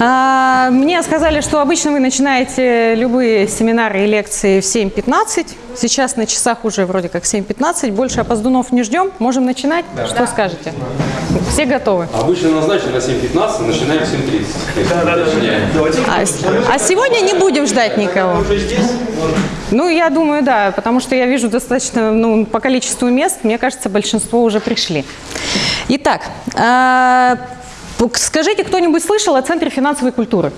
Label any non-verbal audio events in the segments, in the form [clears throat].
А, Мне сказали, что обычно вы начинаете любые семинары и лекции в 7.15. Сейчас на часах уже вроде как 7.15. Больше опоздунов не ждем. Можем начинать? Что скажете? Все готовы? Обычно назначено на 7.15, начинаем в 7.30. Да, да, А, с- а сегодня не будем ждать никого. Ну, я думаю, да, потому что я вижу достаточно, ну, по количеству мест, мне кажется, большинство уже пришли. Итак, а, скажите, кто-нибудь слышал о Центре финансовой культуры?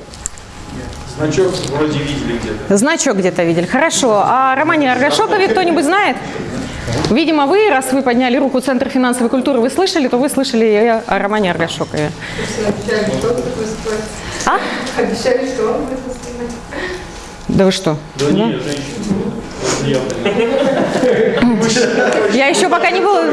Значок вроде видели где-то. Значок где-то видели. Хорошо. А о Романе Аргашокове кто-нибудь знает? Видимо, вы, раз вы подняли руку Центр финансовой культуры, вы слышали, то вы слышали и о Романе Аргашокове. Обещали, что он будет выступать. А? Обещали, что он. Да вы что? Да не, женщина. Я еще пока не была...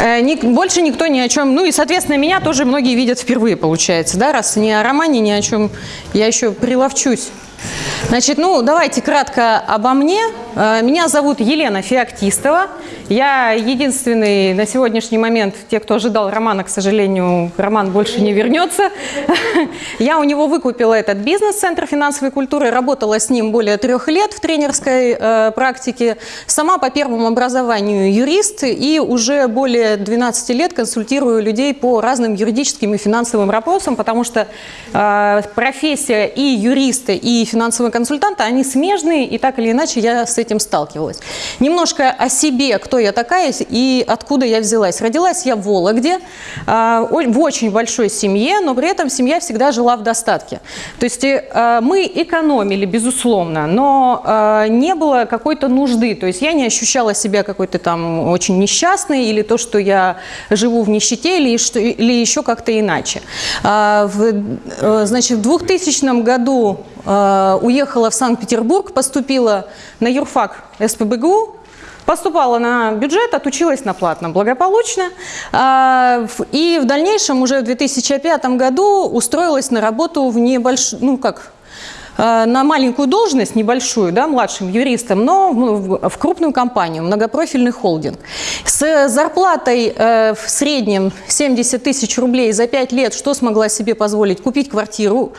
Э, Больше никто ни о чем. Ну и, соответственно, меня тоже многие видят впервые, получается, да, раз ни о романе, ни о чем я еще приловчусь. Значит, ну, давайте кратко обо мне. Э, Меня зовут Елена Феоктистова. Я единственный на сегодняшний момент, те, кто ожидал романа, к сожалению, роман больше не вернется. [laughs] Я у него выкупила этот бизнес, Центр финансовой культуры, работала с ним более трех лет в тренерской э, практике. Сама по первому образованию юрист и уже более 12 лет консультирую людей по разным юридическим и финансовым вопросам, потому что э, профессия и юриста, и финансового консультанта, они смежные, и так или иначе я с этим сталкивалась. Немножко о себе, кто я такая и откуда я взялась. Родилась я в Вологде, о- в очень большой семье, но при этом семья всегда жила в достатке. То есть э, мы экономили, безусловно, но э, не было какой-то нужды. То есть я не ощущала себя какой-то там очень несчастной или то, что я живу в нищете или, или еще как-то иначе. А, в, э, значит, в 2000 году уехала в Санкт-Петербург, поступила на юрфак СПБГУ, Поступала на бюджет, отучилась на платном благополучно. В- И в дальнейшем, уже в 2005 году, устроилась на работу в небольшую, ну как, э, на маленькую должность, небольшую, да, младшим юристом, но в крупную компанию, многопрофильный холдинг. С зарплатой э, в среднем 70 тысяч рублей за 5 лет, что смогла себе позволить? Купить квартиру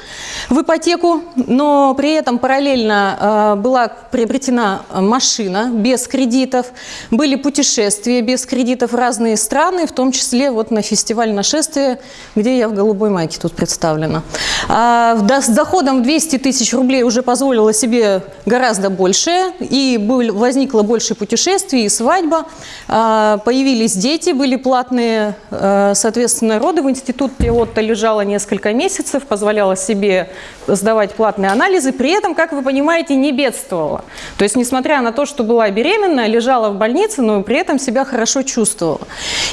в ипотеку, но при этом параллельно э, была приобретена машина без кредитов, были путешествия без кредитов в разные страны, в том числе вот на фестиваль нашествия, где я в голубой майке тут представлена. А, с доходом в 200 тысяч рублей уже позволила себе гораздо больше, и был- возникло больше путешествий, и свадьба, А, появились дети, были платные, э, соответственно, роды в институте Отто лежала несколько месяцев, позволяла себе сдавать платные анализы, при этом, как вы понимаете, не бедствовала. То есть, несмотря на то, что была беременна, лежала в больнице, но при этом себя хорошо чувствовала.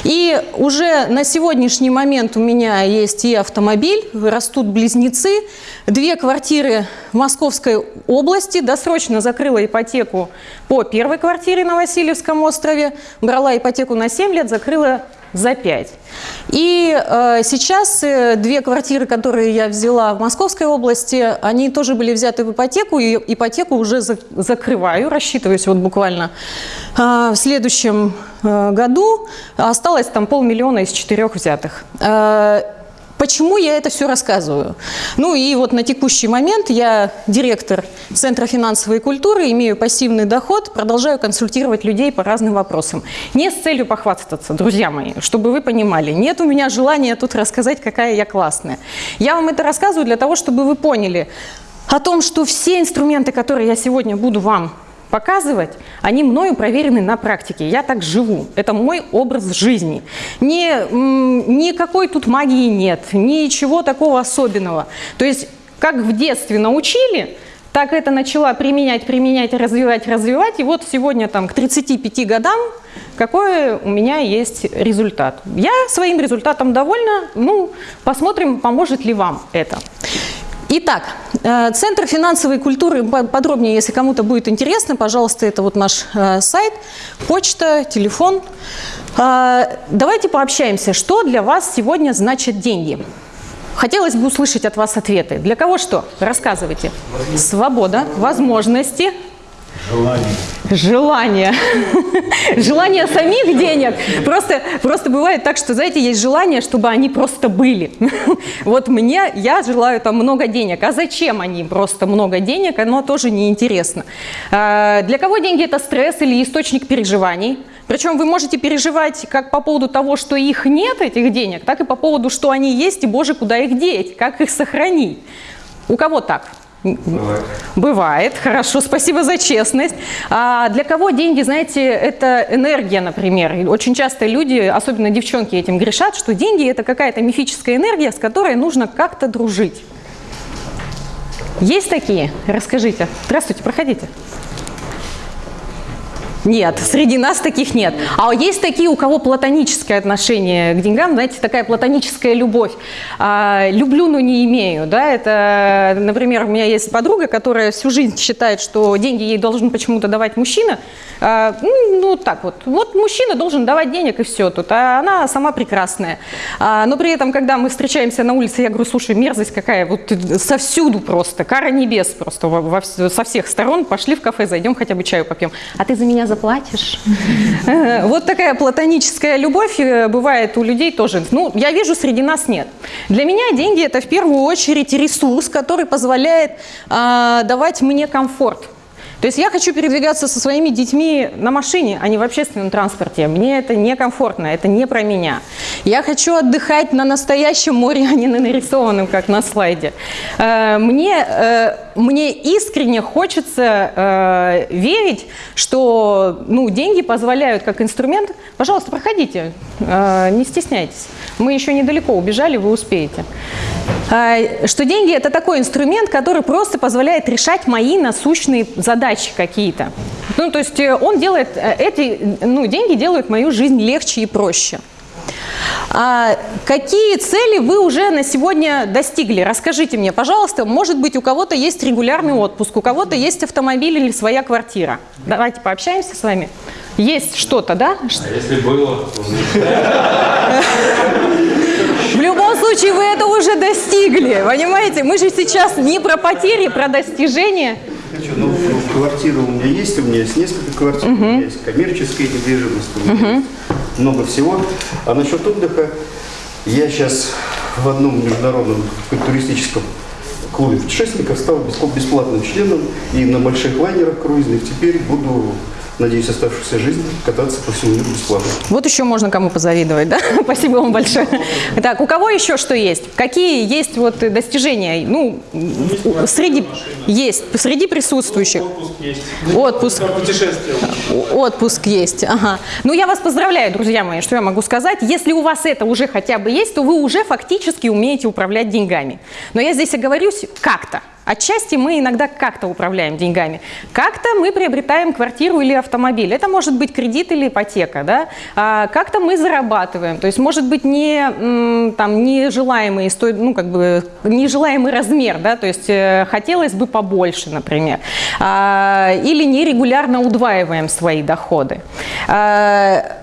И уже на сегодняшний момент у меня есть и автомобиль, растут близнецы, две квартиры Московской области, досрочно закрыла ипотеку по первой квартире на Васильевском острове, брала ипотеку на 7 лет, закрыла за 5. И э, сейчас э, две квартиры, которые я взяла в Московской области, они тоже были взяты в ипотеку, и ипотеку уже за- закрываю, рассчитываюсь вот буквально э, в следующем э, году. Осталось там полмиллиона из четырех взятых. Э, Почему я это все рассказываю? Ну и вот на текущий момент я директор Центра финансовой культуры, имею пассивный доход, продолжаю консультировать людей по разным вопросам. Не с целью похвастаться, друзья мои, чтобы вы понимали. Нет у меня желания тут рассказать, какая я классная. Я вам это рассказываю для того, чтобы вы поняли о том, что все инструменты, которые я сегодня буду вам показывать, они мною проверены на практике. Я так живу. Это мой образ жизни. Ни, никакой тут магии нет, ничего такого особенного. То есть, как в детстве научили, так это начала применять, применять, развивать, развивать. И вот сегодня там к 35 годам какой у меня есть результат. Я своим результатом довольна. Ну, посмотрим, поможет ли вам это. Итак, э, Центр финансовой культуры, по- подробнее, если кому-то будет интересно, пожалуйста, это вот наш э, сайт, почта, телефон. Э, Давайте пообщаемся, что для вас сегодня значат деньги. Хотелось бы услышать от вас ответы. Для кого что? Рассказывайте. Свобода, возможности, Желание. Желание. [laughs] Желание самих денег. Просто, просто бывает так, что, знаете, есть желание, чтобы они просто были. [laughs] Вот мне, я желаю там много денег. А зачем они просто много денег, оно тоже неинтересно. А, Для кого деньги – это стресс или источник переживаний? Причем вы можете переживать как по поводу того, что их нет, этих денег, так и по поводу, что они есть, и, боже, куда их деть, как их сохранить. У кого так? Бывает. Бывает, хорошо, спасибо за честность. А для кого деньги, знаете, это энергия, например. Очень часто люди, особенно девчонки, этим грешат, что деньги – это какая-то мифическая энергия, с которой нужно как-то дружить. Есть такие? Расскажите. Здравствуйте, проходите. Нет, среди нас таких нет. А есть такие, у кого платоническое отношение к деньгам, знаете, такая платоническая любовь. А, люблю, но не имею. Да? Это, например, у меня есть подруга, которая всю жизнь считает, что деньги ей должен почему-то давать мужчина. А, ну, ну, так вот. Вот мужчина должен давать денег, и все тут. А она сама прекрасная. А, но при этом, когда мы встречаемся на улице, я говорю, слушай, мерзость какая, вот совсюду просто, кара небес просто во- во со всех сторон. Пошли в кафе, зайдем хотя бы чаю попьем. А ты за меня заплатишь? [laughs] Вот такая платоническая любовь э, бывает у людей тоже. Ну, я вижу, среди нас нет. Для меня деньги – это в первую очередь ресурс, который позволяет а, давать мне комфорт. То есть я хочу передвигаться со своими детьми на машине, а не в общественном транспорте. Мне это некомфортно, это не про меня. Я хочу отдыхать на настоящем море, [laughs] а не на нарисованном, как на слайде. Э, Мне, э, мне искренне хочется э, верить, что ну, деньги позволяют как инструмент. Пожалуйста, проходите, не стесняйтесь. Мы еще недалеко убежали, вы успеете. Э, Что деньги – это такой инструмент, который просто позволяет решать мои насущные задачи какие-то. Ну, то есть э, он делает, э, эти ну, деньги делают мою жизнь легче и проще. А какие цели вы уже на сегодня достигли? Расскажите мне, пожалуйста. Может быть, у кого-то есть регулярный отпуск, у кого-то есть автомобиль или своя квартира. Давайте пообщаемся с вами. Есть что-то, да? А если было, [laughs] любом случае, вы это уже достигли, понимаете? Мы же сейчас не про потери, про достижения. Ну, квартира у меня есть, у меня есть несколько квартир, у меня есть коммерческая недвижимость, у меня есть много всего. А насчет отдыха, я сейчас в одном международном туристическом клубе путешественников стал бесплат- бесплатным членом и на больших лайнерах круизных теперь буду, надеюсь, оставшуюся жизнь кататься по всему миру бесплатно. Вот еще можно кому позавидовать, да? [laughs] Спасибо вам большое. Так, у кого еще что есть? Какие есть вот достижения? Ну, среди есть, среди присутствующих. Отпуск есть. Отпуск. Отпуск есть, ага. Ну, я вас поздравляю, друзья мои, что я могу сказать. Если у вас это уже хотя бы есть, то вы уже фактически умеете управлять деньгами. Но я здесь оговорюсь как-то. Отчасти мы иногда как-то управляем деньгами. Как-то мы приобретаем квартиру или автомобиль. Это может быть кредит или ипотека, да? А как-то мы зарабатываем. То есть может быть не там нежелаемый, ну как бы нежелаемый размер, да? То есть э, хотелось бы побольше, например. А, или нерегулярно удваиваем свои доходы. А,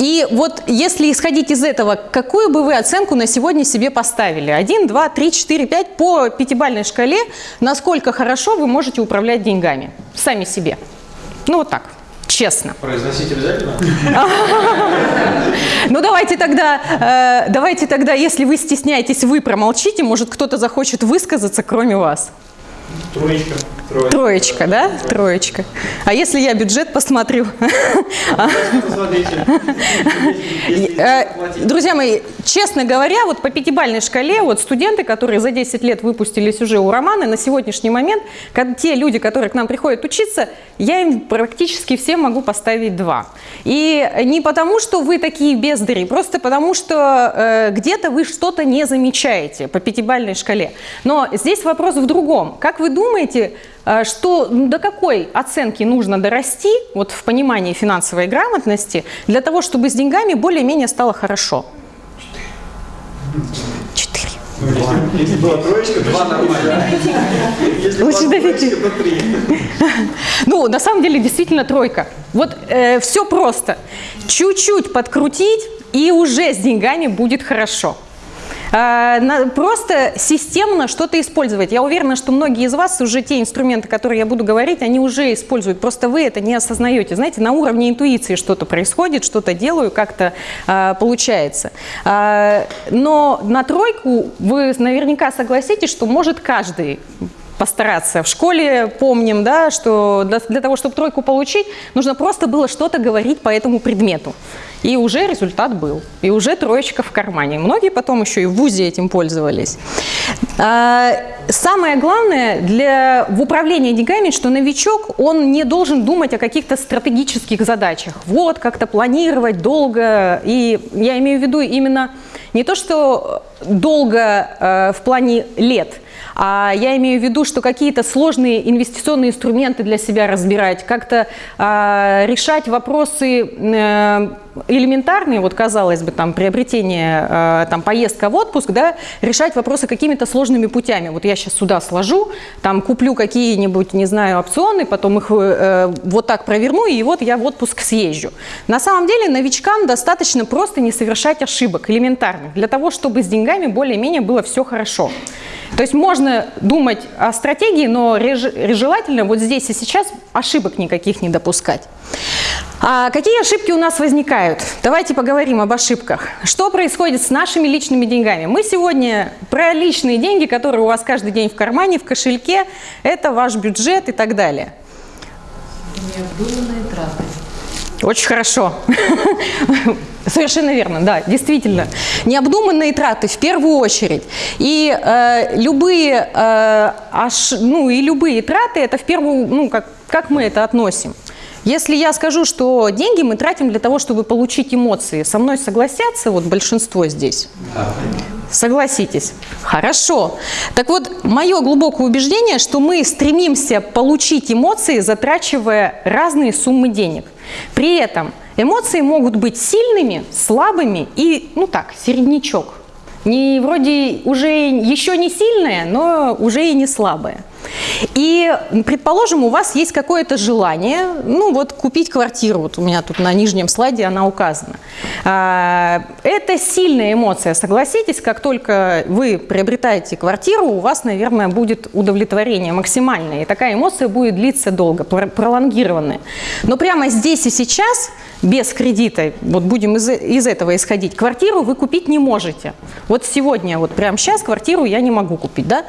и вот если исходить из этого, какую бы вы оценку на сегодня себе поставили? 1, 2, 3, 4, 5 по пятибалльной шкале, насколько хорошо вы можете управлять деньгами сами себе? Ну вот так, честно. Произносить обязательно? [laughs] Ну давайте тогда, э, давайте тогда, если вы стесняетесь, вы промолчите, может кто-то захочет высказаться, кроме вас. Троечка. Троечка. Троечка, да? Троечка. А если я бюджет посмотрю? Э. Друзья мои, честно говоря, вот по пятибалльной шкале, вот студенты, которые за 10 лет выпустились уже у Романа, на сегодняшний момент, те люди, которые к нам приходят учиться, я им практически всем могу поставить 2. И не потому, что вы такие бездари, просто потому, что э, где-то вы что-то не замечаете по пятибалльной шкале. Но здесь вопрос в другом. Как вы думаете, что ну, до какой оценки нужно дорасти вот в понимании финансовой грамотности для того, чтобы с деньгами более-менее стало хорошо? Четыре. Если была троечка, два нормально. Если Лучше была троечка, то три. [laughs] Ну, на самом деле, действительно тройка. Вот все просто. Чуть-чуть подкрутить, и уже с деньгами будет хорошо. А, Просто системно что-то использовать. Я уверена, что многие из вас уже те инструменты, которые я буду говорить, они уже используют. Просто вы это не осознаете. Знаете, на уровне интуиции что-то происходит, что-то делаю, как-то а, получается. А, но на тройку вы наверняка согласитесь, что может каждый постараться. В школе помним, да, что для, для того, чтобы тройку получить, нужно просто было что-то говорить по этому предмету. И уже результат был. И уже троечка в кармане. Многие потом еще и в ВУЗе этим пользовались. А, Самое главное для, в управлении деньгами, что новичок, он не должен думать о каких-то стратегических задачах. Вот, как-то планировать долго. И я имею в виду именно не то, что долго э, в плане лет, а я имею в виду, что какие-то сложные инвестиционные инструменты для себя разбирать, как-то а, решать вопросы э, элементарные, вот казалось бы, там приобретение, э, там поездка в отпуск, да, решать вопросы какими-то сложными путями. Вот я сейчас сюда сложу, там куплю какие-нибудь, не знаю, опционы, потом их э, вот так проверну, и вот я в отпуск съезжу. На самом деле новичкам достаточно просто не совершать ошибок элементарных, для того, чтобы с деньгами более-менее было все хорошо. То есть можно думать о стратегии, но желательно вот здесь и сейчас ошибок никаких не допускать. А какие ошибки у нас возникают? Давайте поговорим об ошибках. Что происходит с нашими личными деньгами? Мы сегодня про личные деньги, которые у вас каждый день в кармане, в кошельке, это ваш бюджет и так далее. Необдуманные траты. Очень хорошо. [laughs] Совершенно верно, да, действительно. Необдуманные траты в первую очередь. И э, любые, э, аш- ну, и любые траты, это в первую, ну, как, как мы это относим? Если я скажу, что деньги мы тратим для того, чтобы получить эмоции, со мной согласятся вот большинство здесь? Согласитесь. Хорошо. Так вот, мое глубокое убеждение, что мы стремимся получить эмоции, затрачивая разные суммы денег. При этом эмоции могут быть сильными, слабыми и, ну так, середнячок. Не вроде уже еще не сильная, но уже и не слабая. И, предположим, у вас есть какое-то желание, ну вот купить квартиру, вот у меня тут на нижнем слайде она указана. А, Это сильная эмоция, согласитесь, как только вы приобретаете квартиру, у вас, наверное, будет удовлетворение максимальное, и такая эмоция будет длиться долго, пр- пролонгированная. Но прямо здесь и сейчас, без кредита, вот будем из, из этого исходить, квартиру вы купить не можете. Вот сегодня, вот прямо сейчас квартиру я не могу купить, да?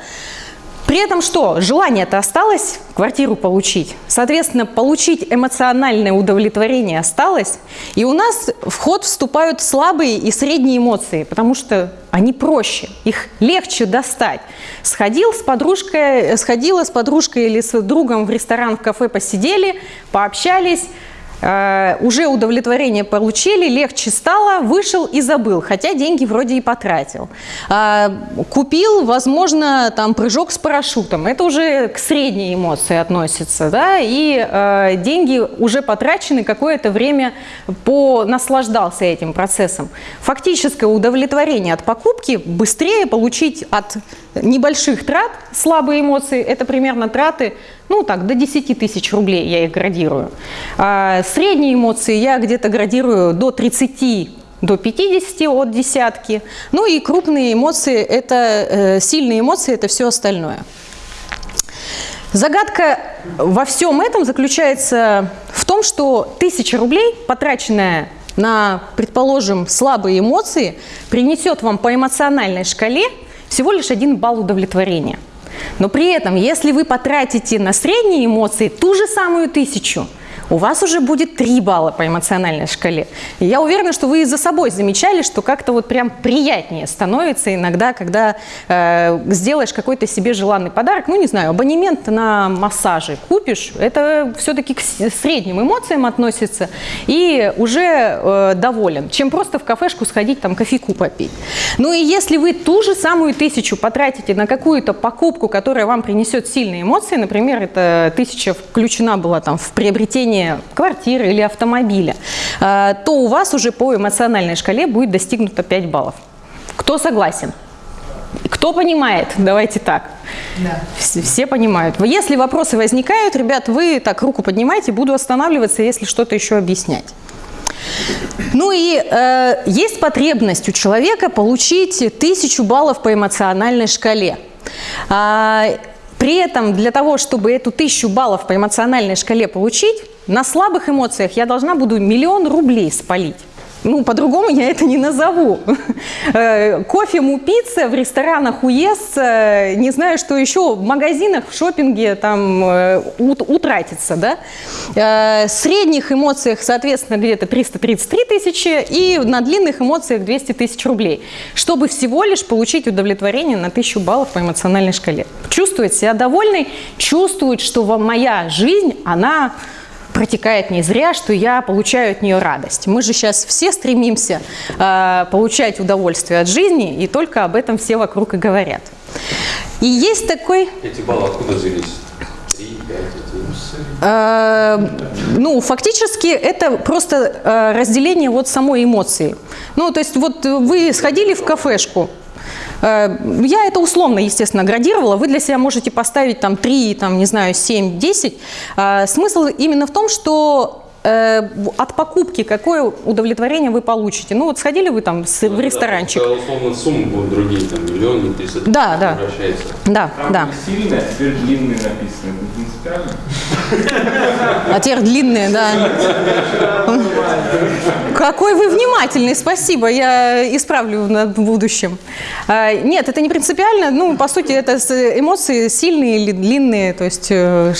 При этом что? Желание-то осталось квартиру получить. Соответственно, получить эмоциональное удовлетворение осталось. И у нас в ход вступают слабые и средние эмоции, потому что они проще, их легче достать. Сходил с подружкой, сходила с подружкой или с другом в ресторан, в кафе посидели, пообщались, уже удовлетворение получили, легче стало, вышел и забыл, хотя деньги вроде и потратил. А, Купил, возможно, там прыжок с парашютом, это уже к средней эмоции относится, да, и э, деньги уже потрачены, какое-то время понаслаждался этим процессом. Фактическое удовлетворение от покупки быстрее получить от небольших трат, слабые эмоции, это примерно траты, ну так, до 10 тысяч рублей я их градирую. А средние эмоции я где-то градирую до 30 до 50 от десятки. Ну и крупные эмоции, это э, сильные эмоции, это все остальное. Загадка во всем этом заключается в том, что тысяча рублей, потраченная на, предположим, слабые эмоции, принесет вам по эмоциональной шкале всего лишь один балл удовлетворения. Но при этом, если вы потратите на средние эмоции ту же самую тысячу, у вас уже будет 3 балла по эмоциональной шкале. И я уверена, что вы и за собой замечали, что как-то вот прям приятнее становится иногда, когда э, сделаешь какой-то себе желанный подарок, ну не знаю, абонемент на массажи купишь, это все-таки к средним эмоциям относится и уже э, доволен, чем просто в кафешку сходить там кофейку попить. Ну и если вы ту же самую тысячу потратите на какую-то покупку, которая вам принесет сильные эмоции, например, эта тысяча включена была там в приобретение квартиры или автомобиля, э, то у вас уже по эмоциональной шкале будет достигнуто 5 баллов. Кто согласен? Кто понимает? Давайте так. Да. Все, все понимают. Если вопросы возникают, ребят, вы так руку поднимайте, буду останавливаться, если что-то еще объяснять. Ну и э, есть потребность у человека получить тысячу баллов по эмоциональной шкале. А, при этом для того, чтобы эту тысячу баллов по эмоциональной шкале получить, на слабых эмоциях я должна буду миллион рублей спалить. Ну, по-другому я это не назову. [laughs] Э, Кофе, му, пицца, в ресторанах уест, э, не знаю, что еще, в магазинах, в шопинге там э, ут- утратится, да. Средних эмоциях, соответственно, где-то 333 тысячи, и на длинных эмоциях 200 тысяч рублей, чтобы всего лишь получить удовлетворение на 1000 баллов по эмоциональной шкале. Чувствовать себя довольной, чувствовать, что моя жизнь, она протекает не зря, что я получаю от нее радость. Мы же сейчас все стремимся э, получать удовольствие от жизни, и только об этом все вокруг и говорят. И есть такой, Эти баллы откуда взялись? Три, пять, один. э, ну, фактически это просто э, разделение вот самой эмоции. Ну, то есть вот вы сходили в кафешку, Я это условно, естественно, градировала. Вы для себя можете поставить там 3, там, не знаю, 7, 10. А, Смысл именно в том, что э, от покупки какое удовлетворение вы получите. Ну вот сходили вы там с- в ресторанчик. Да, условно суммы будут другие, там миллион, не 300 Да, да. Превращается. Да, Там да. сильно, а теперь длинные написаны. А теперь длинные, да. Какой вы внимательный, спасибо, я исправлю на- в будущем. А, Нет, это не принципиально, ну, по сути, это эмоции сильные или длинные, то есть э,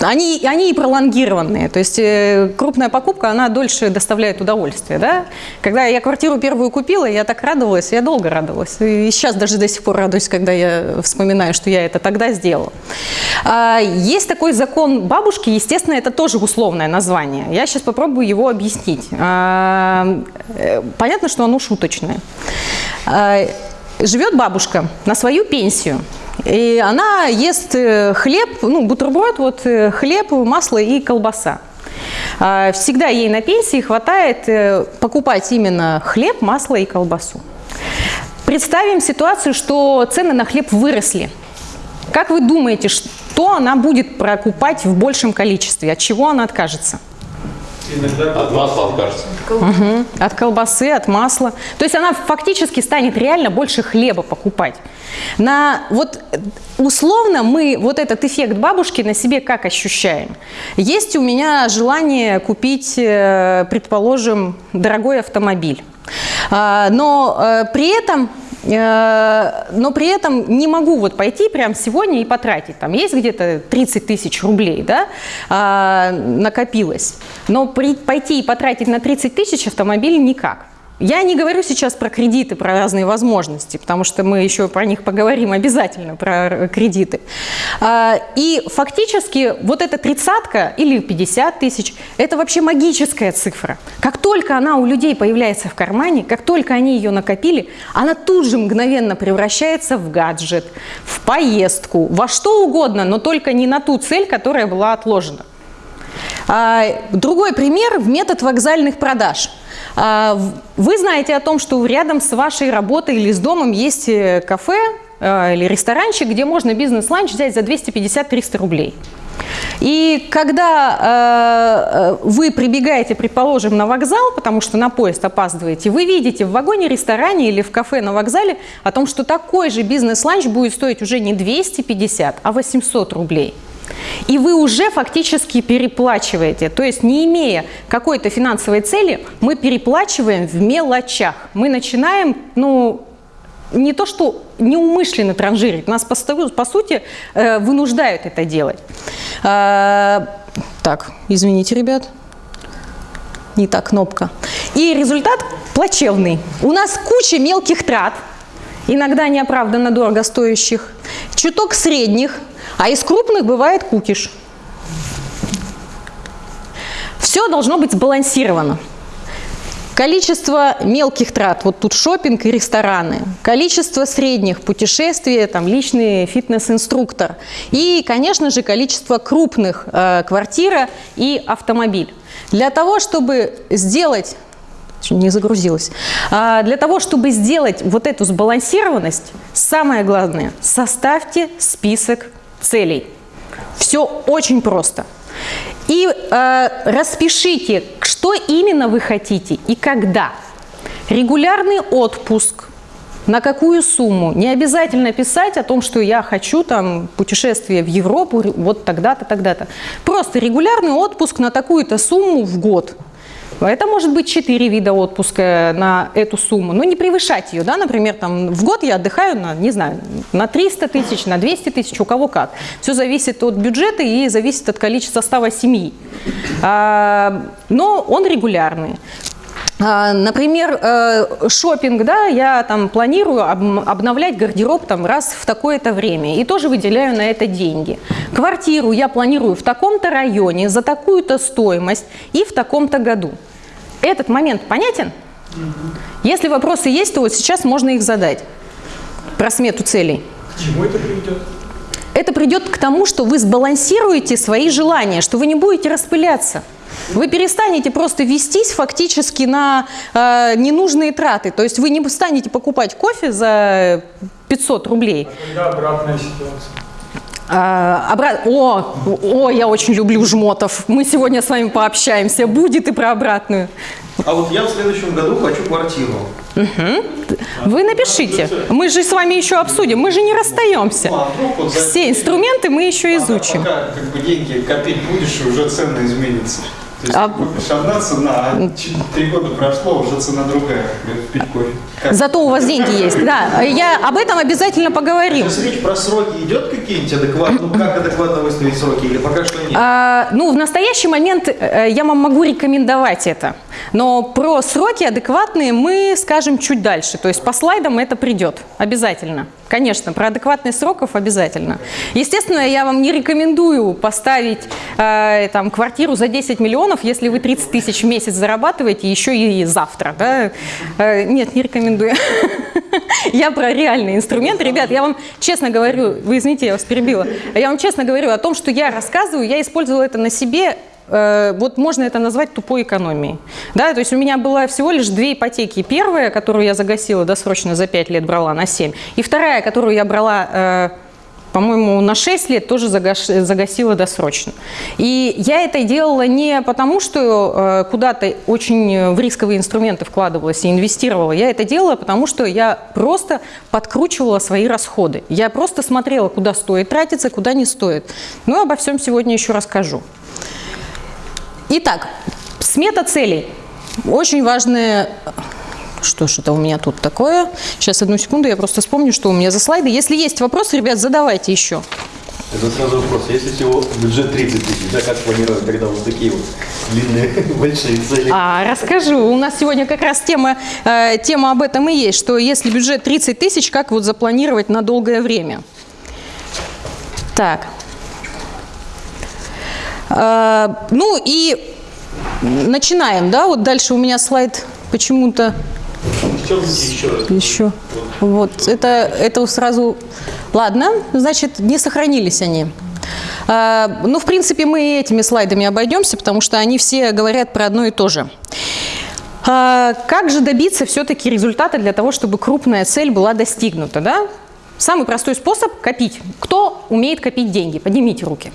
они, они и пролонгированные, то есть э, крупная покупка, она дольше доставляет удовольствие, да. Когда я квартиру первую купила, я так радовалась, я долго радовалась, и сейчас даже до сих пор радуюсь, когда я вспоминаю, что я это тогда сделала. А, Есть такой закон бабушки, естественно, это тоже условное название. Я сейчас попробую его объяснить. А, э, Понятно, что оно шуточное. А, Живет бабушка на свою пенсию. И она ест э, хлеб, ну, бутерброд, вот э, хлеб, масло и колбаса. А, Всегда ей на пенсии хватает э, покупать именно хлеб, масло и колбасу. Представим ситуацию, что цены на хлеб выросли. Как вы думаете, что она будет покупать в большем количестве? От чего она откажется? От масла откажется. От колбасы, от масла. То есть она фактически станет реально больше хлеба покупать. На, вот условно мы вот этот эффект бабушки на себе как ощущаем? Есть у меня желание купить, э, предположим, дорогой автомобиль. А, Но э, при этом но при этом не могу вот пойти прямо сегодня и потратить. Там есть где-то 30 тысяч рублей, да, а, накопилось. Но при- пойти и потратить на 30 тысяч автомобиль никак. Я не говорю сейчас про кредиты, про разные возможности, потому что мы еще про них поговорим обязательно, про кредиты. А, И фактически вот эта тридцатка или 50 тысяч – это вообще магическая цифра. Как только она у людей появляется в кармане, как только они ее накопили, она тут же мгновенно превращается в гаджет, в поездку, во что угодно, но только не на ту цель, которая была отложена. А, Другой пример – метод вокзальных продаж. А, Вы знаете о том, что рядом с вашей работой или с домом есть э, кафе э, или ресторанчик, где можно бизнес-ланч взять за 250-300 рублей. И когда э, э, вы прибегаете, предположим, на вокзал, потому что на поезд опаздываете, вы видите в вагоне-ресторане или в кафе на вокзале о том, что такой же бизнес-ланч будет стоить уже не 250, а 800 рублей. И вы уже фактически переплачиваете. То есть не имея какой-то финансовой цели, мы переплачиваем в мелочах. Мы начинаем, ну, не то что неумышленно транжирить, нас по, по сути э, вынуждают это делать. А, так, извините, ребят. Не та кнопка. И результат плачевный. У нас куча мелких трат, иногда неоправданно дорого стоящих, чуток средних, а из крупных бывает кукиш. Все должно быть сбалансировано. Количество мелких трат, вот тут шопинг и рестораны, количество средних путешествий, там личный фитнес-инструктор и, конечно же, количество крупных э, квартира и автомобиль. Для того, чтобы сделать не загрузилась. А, Для того, чтобы сделать вот эту сбалансированность, самое главное, составьте список целей. Все очень просто. И э, распишите, что именно вы хотите и когда. Регулярный отпуск, на какую сумму? Не обязательно писать о том, что я хочу там путешествие в Европу вот тогда-то, тогда-то. Просто регулярный отпуск на такую-то сумму в год. Это может быть 4 вида отпуска на эту сумму, но не превышать ее, да, например, там в год я отдыхаю на, не знаю, на 300 тысяч, на 200 тысяч, у кого как. Все зависит от бюджета и зависит от количества состава семьи. А, но он регулярный. А, Например, э, шопинг, да, я там планирую об- обновлять гардероб там раз в такое-то время и тоже выделяю на это деньги. Квартиру я планирую в таком-то районе за такую-то стоимость и в таком-то году. Этот момент понятен? Если вопросы есть, то вот сейчас можно их задать про смету целей. К чему это приведет? Это придет к тому, что вы сбалансируете свои желания, что вы не будете распыляться. Вы перестанете просто вестись фактически на э, ненужные траты. То есть вы не станете покупать кофе за 500 рублей. Когда обратная ситуация? А, обра- О, о, я очень люблю жмотов. Мы сегодня с вами пообщаемся. Будет и про обратную. А вот я в следующем году хочу квартиру. Вы напишите. Мы же с вами еще обсудим. Мы же не расстаемся. Ну, а Все инструменты мы еще изучим. Пока как бы деньги копить будешь, уже цена изменится. То есть А- купишь одна цена, а три года прошло, уже цена другая, пить кофе. Как? Зато у вас деньги есть. Да, я об этом обязательно поговорим. Сейчас речь про сроки идет какие-нибудь адекватные? Ну, как адекватно выставить сроки? Или пока что нет? А, ну, в настоящий момент э, я вам могу рекомендовать это. Но про сроки адекватные мы скажем чуть дальше. То есть по слайдам это придет обязательно. Конечно, про адекватность сроков обязательно. Естественно, я вам не рекомендую поставить э, там, квартиру за 10 миллионов, если вы 30 тысяч в месяц зарабатываете еще и завтра. Да? Э, нет, не рекомендую. [laughs] Я про реальные инструменты. Ребят, я вам честно говорю, вы извините, я вас перебила. Я вам честно говорю о том, что я рассказываю, я использовала это на себе вот можно это назвать тупой экономией. Да, то есть у меня была всего лишь две ипотеки. Первая, которую я загасила досрочно за 5 лет, брала на 7. И вторая, которую я брала, э, по-моему, на 6 лет, тоже загасила досрочно. И я это делала не потому, что э, куда-то очень в рисковые инструменты вкладывалась и инвестировала. Я это делала потому, что я просто подкручивала свои расходы. Я просто смотрела, куда стоит тратиться, куда не стоит. Ну, обо всем сегодня еще расскажу. Итак, смета целей. Очень важная... Что ж это у меня тут такое? Сейчас, одну секунду, я просто вспомню, что у меня за слайды. Если есть вопросы, ребят, задавайте еще. Это сразу вопрос. Если всего бюджет 30 тысяч, да, как планировать тогда вот такие вот длинные [laughs] большие цели? А, расскажу. У нас сегодня как раз тема, э, тема об этом и есть, что если бюджет 30 тысяч, как вот запланировать на долгое время? Так. Э, ну и начинаем, да? Вот дальше у меня слайд почему-то еще. Вот, это, это сразу... Ладно, значит, не сохранились они. А, ну, в принципе, мы и этими слайдами обойдемся, потому что они все говорят про одно и то же. А, как же добиться все-таки результата для того, чтобы крупная цель была достигнута, да? Самый простой способ – копить. Кто умеет копить деньги? Поднимите руки.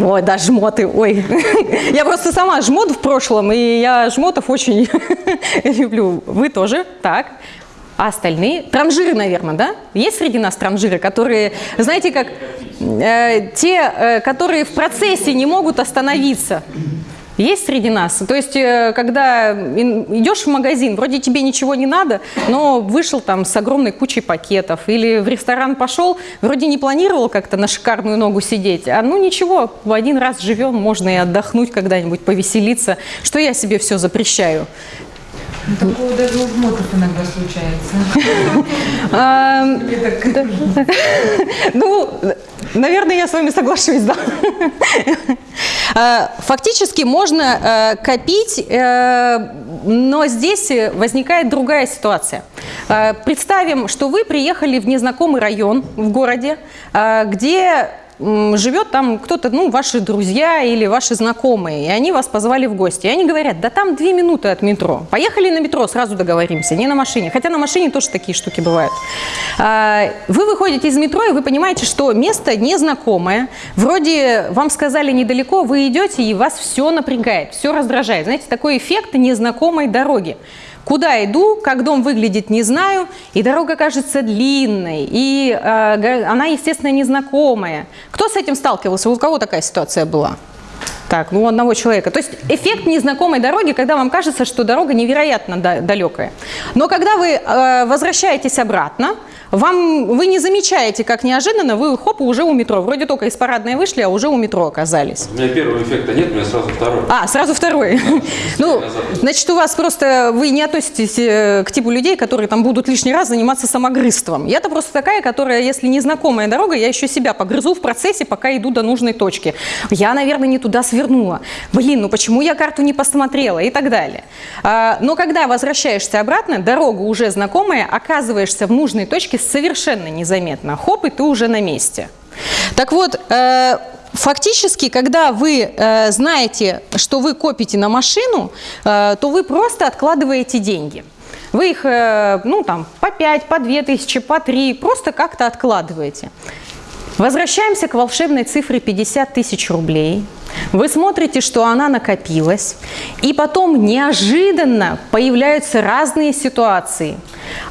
Ой, да, жмоты, ой. [laughs] Я просто сама жмот в прошлом, и я жмотов очень [laughs] люблю. Вы тоже, так. А остальные? Транжиры, наверное, да? Есть среди нас транжиры, которые, знаете, как э, те, э, которые в процессе не могут остановиться. Есть среди нас? То есть, э, когда идешь в магазин, вроде тебе ничего не надо, но вышел там с огромной кучей пакетов, или в ресторан пошел, вроде не планировал как-то на шикарную ногу сидеть, а ну ничего, в один раз живем, можно и отдохнуть когда-нибудь, повеселиться. Что я себе все запрещаю? Такого даже у жмотов иногда случается. [laughs] А. [laughs] Ну, наверное, я с вами соглашусь, да. А, Фактически можно э, копить, э, но здесь возникает другая ситуация. Э, Представим, что вы приехали в незнакомый район в городе, э, где живет там кто-то, ну, ваши друзья или ваши знакомые, и они вас позвали в гости. И они говорят, да там две минуты от метро. Поехали на метро, сразу договоримся, не на машине. Хотя на машине тоже такие штуки бывают. А, Вы выходите из метро, и вы понимаете, что место незнакомое. Вроде вам сказали недалеко, вы идете, и вас все напрягает, все раздражает. Знаете, такой эффект незнакомой дороги. Куда иду, как дом выглядит, не знаю, и дорога кажется длинной, и э, она, естественно, незнакомая. Кто с этим сталкивался? У кого такая ситуация была? Так, ну одного человека. То есть эффект незнакомой дороги, когда вам кажется, что дорога невероятно да- далекая. Но когда вы э, возвращаетесь обратно, вам, вы не замечаете, как неожиданно вы хоп, уже у метро. Вроде только из парадной вышли, а уже у метро оказались. У меня первого эффекта нет, у меня сразу второй. А, сразу второй. [laughs] Ну, значит, у вас просто, вы не относитесь э, к типу людей, которые там будут лишний раз заниматься самогрызством. Я-то просто такая, которая, если незнакомая дорога, я еще себя погрызу в процессе, пока иду до нужной точки. Я, наверное, не туда свернула. Блин, ну почему я карту не посмотрела и так далее. А, Но когда возвращаешься обратно, дорога уже знакомая, оказываешься в нужной точке совершенно незаметно. Хоп, и ты уже на месте. Так вот, э, фактически, когда вы э, знаете, что вы копите на машину, э, то вы просто откладываете деньги. Вы их, ну там, по 5, по 2 тысячи, по 3, просто как-то откладываете. Возвращаемся к волшебной цифре 50 тысяч рублей. Вы смотрите, что она накопилась, и потом неожиданно появляются разные ситуации.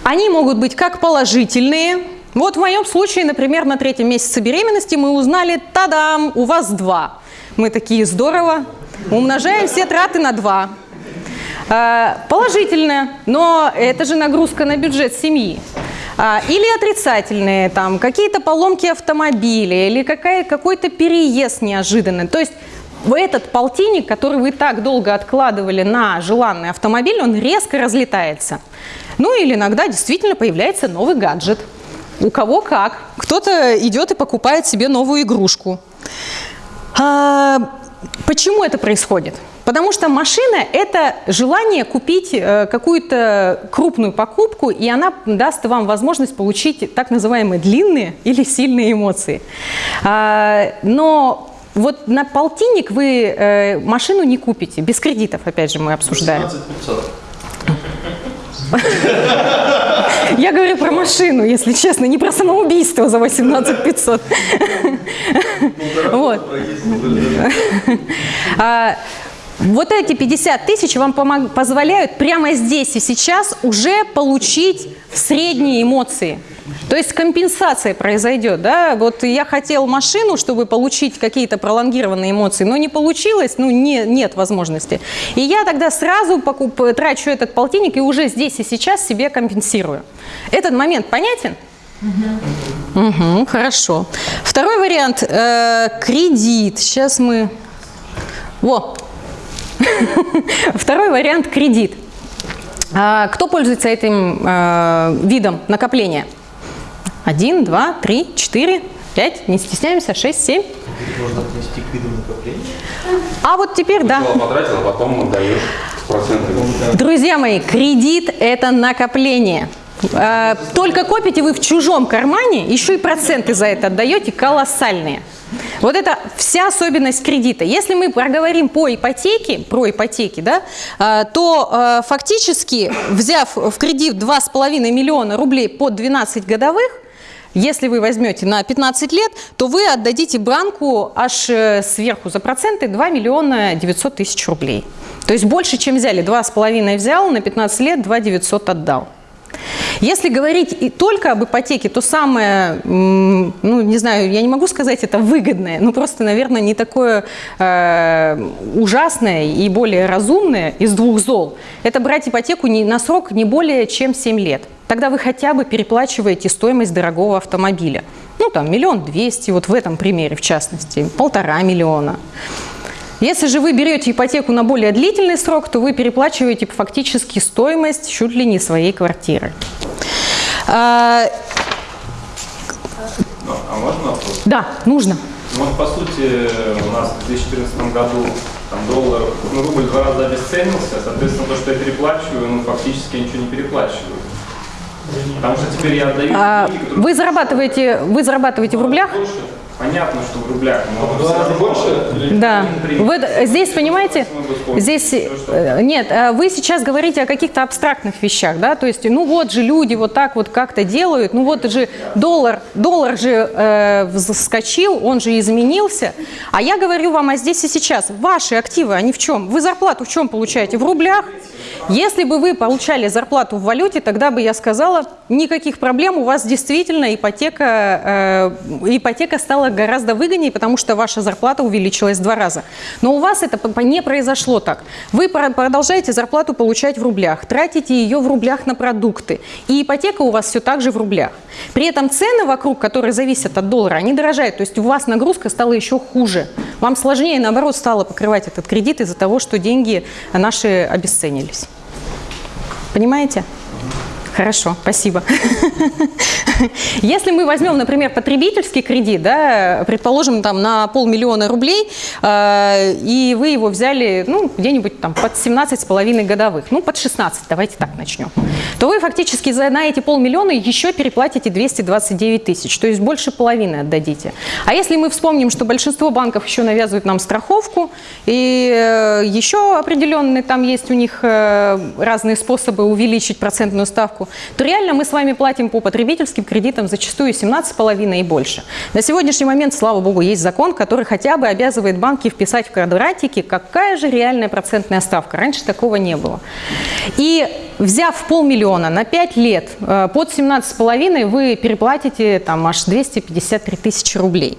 Они могут быть как положительные. Вот в моем случае, например, на третьем месяце беременности мы узнали, тадам, у вас два. Мы такие, здорово, умножаем все траты на два. А, Положительно, но это же нагрузка на бюджет семьи. А, Или отрицательные, там, какие-то поломки автомобиля, или какой-то переезд неожиданный. То есть в этот полтинник, который вы так долго откладывали на желанный автомобиль, он резко разлетается. Ну или иногда действительно появляется новый гаджет. У кого как. Кто-то идет и покупает себе новую игрушку. А, Почему это происходит? Потому что машина – это желание купить э, какую-то крупную покупку, и она даст вам возможность получить так называемые длинные или сильные эмоции. А, Но вот на полтинник вы э, машину не купите, без кредитов, опять же, мы обсуждаем. 16 500. Я говорю про машину, если честно, не про самоубийство за 18 500. Вот. Вот эти 50 тысяч вам позволяют прямо здесь и сейчас уже получить средние эмоции. То есть компенсация произойдет, да? Вот я хотел машину, чтобы получить какие-то пролонгированные эмоции, но не получилось, ну не, нет возможности. И я тогда сразу покуп, трачу этот полтинник и уже здесь и сейчас себе компенсирую. Этот момент понятен? Угу, хорошо. Второй вариант э, кредит. Сейчас мы. Во. [laughs] Второй вариант кредит. А, Кто пользуется этим э, видом накопления? Один, два, три, четыре, пять, не стесняемся, шесть, семь. Можно отнести к виду накопления. А вот теперь, да. Потратил, а потом отдаешь с процентами. Друзья мои, кредит – это накопление. Э, Только копите вы в чужом кармане, еще и проценты за это отдаете колоссальные. Вот это вся особенность кредита. Если мы проговорим по ипотеке, про ипотеки, да, э, то э, фактически, взяв в кредит 2,5 миллиона рублей под 12 годовых, если вы возьмете на 15 лет, то вы отдадите банку аж э, сверху за проценты 2 миллиона 900 тысяч рублей. То есть больше, чем взяли. 2,5 взял, на 15 лет 2 900 отдал. Если говорить и только об ипотеке, то самое, ну, не знаю, я не могу сказать это выгодное, но просто, наверное, не такое э, ужасное и более разумное из двух зол. Это брать ипотеку не, на срок не более чем 7 лет. Тогда вы хотя бы переплачиваете стоимость дорогого автомобиля. Ну, там, миллион двести, вот в этом примере, в частности, полтора миллиона. Если же вы берете ипотеку на более длительный срок, то вы переплачиваете фактически стоимость чуть ли не своей квартиры. А, а можно вопрос? да, нужно. Ну, вот, по сути, у нас в 2014 году там, доллар, ну, рубль два раза обесценился, соответственно, то, что я переплачиваю, ну, фактически я ничего не переплачиваю. Потому что теперь я отдаю А, деньги, которые... вы зарабатываете, вы зарабатываете в рублях? Больше. Понятно, что в рублях, но В два раза больше? Да. Вы здесь, понимаете, здесь, э, нет, э, вы сейчас говорите о каких-то абстрактных вещах, да, то есть, ну вот же люди вот так вот как-то делают, ну вот же доллар, доллар же э, вскочил, он же изменился, а я говорю вам, а здесь и сейчас, ваши активы, они в чем? Вы зарплату в чем получаете? В рублях? Если бы вы получали зарплату в валюте, тогда бы я сказала, никаких проблем, у вас действительно ипотека, э, ипотека стала гораздо выгоднее, потому что ваша зарплата увеличилась в два раза. Но у вас это не произошло так. Вы про- продолжаете зарплату получать в рублях, тратите ее в рублях на продукты, и ипотека у вас все так же в рублях. При этом цены вокруг, которые зависят от доллара, они дорожают, то есть у вас нагрузка стала еще хуже. Вам сложнее, наоборот, стало покрывать этот кредит из-за того, что деньги наши обесценились. Понимаете? Хорошо, спасибо. [laughs] Если мы возьмем, например, потребительский кредит, да, предположим, там на полмиллиона рублей, э, и вы его взяли, ну, где-нибудь там под 17,5 годовых, ну, под 16, давайте так начнем, то вы фактически за, на эти полмиллиона еще переплатите 229 тысяч, то есть больше половины отдадите. А если мы вспомним, что большинство банков еще навязывают нам страховку, и э, еще определенные там есть у них э, разные способы увеличить процентную ставку, то реально мы с вами платим по потребительским кредитам зачастую 17,5 и больше. На сегодняшний момент, слава богу, есть закон, который хотя бы обязывает банки вписать в квадратики, какая же реальная процентная ставка. Раньше такого не было. И взяв полмиллиона на 5 лет э, под 17,5, вы переплатите там аж 253 тысячи рублей.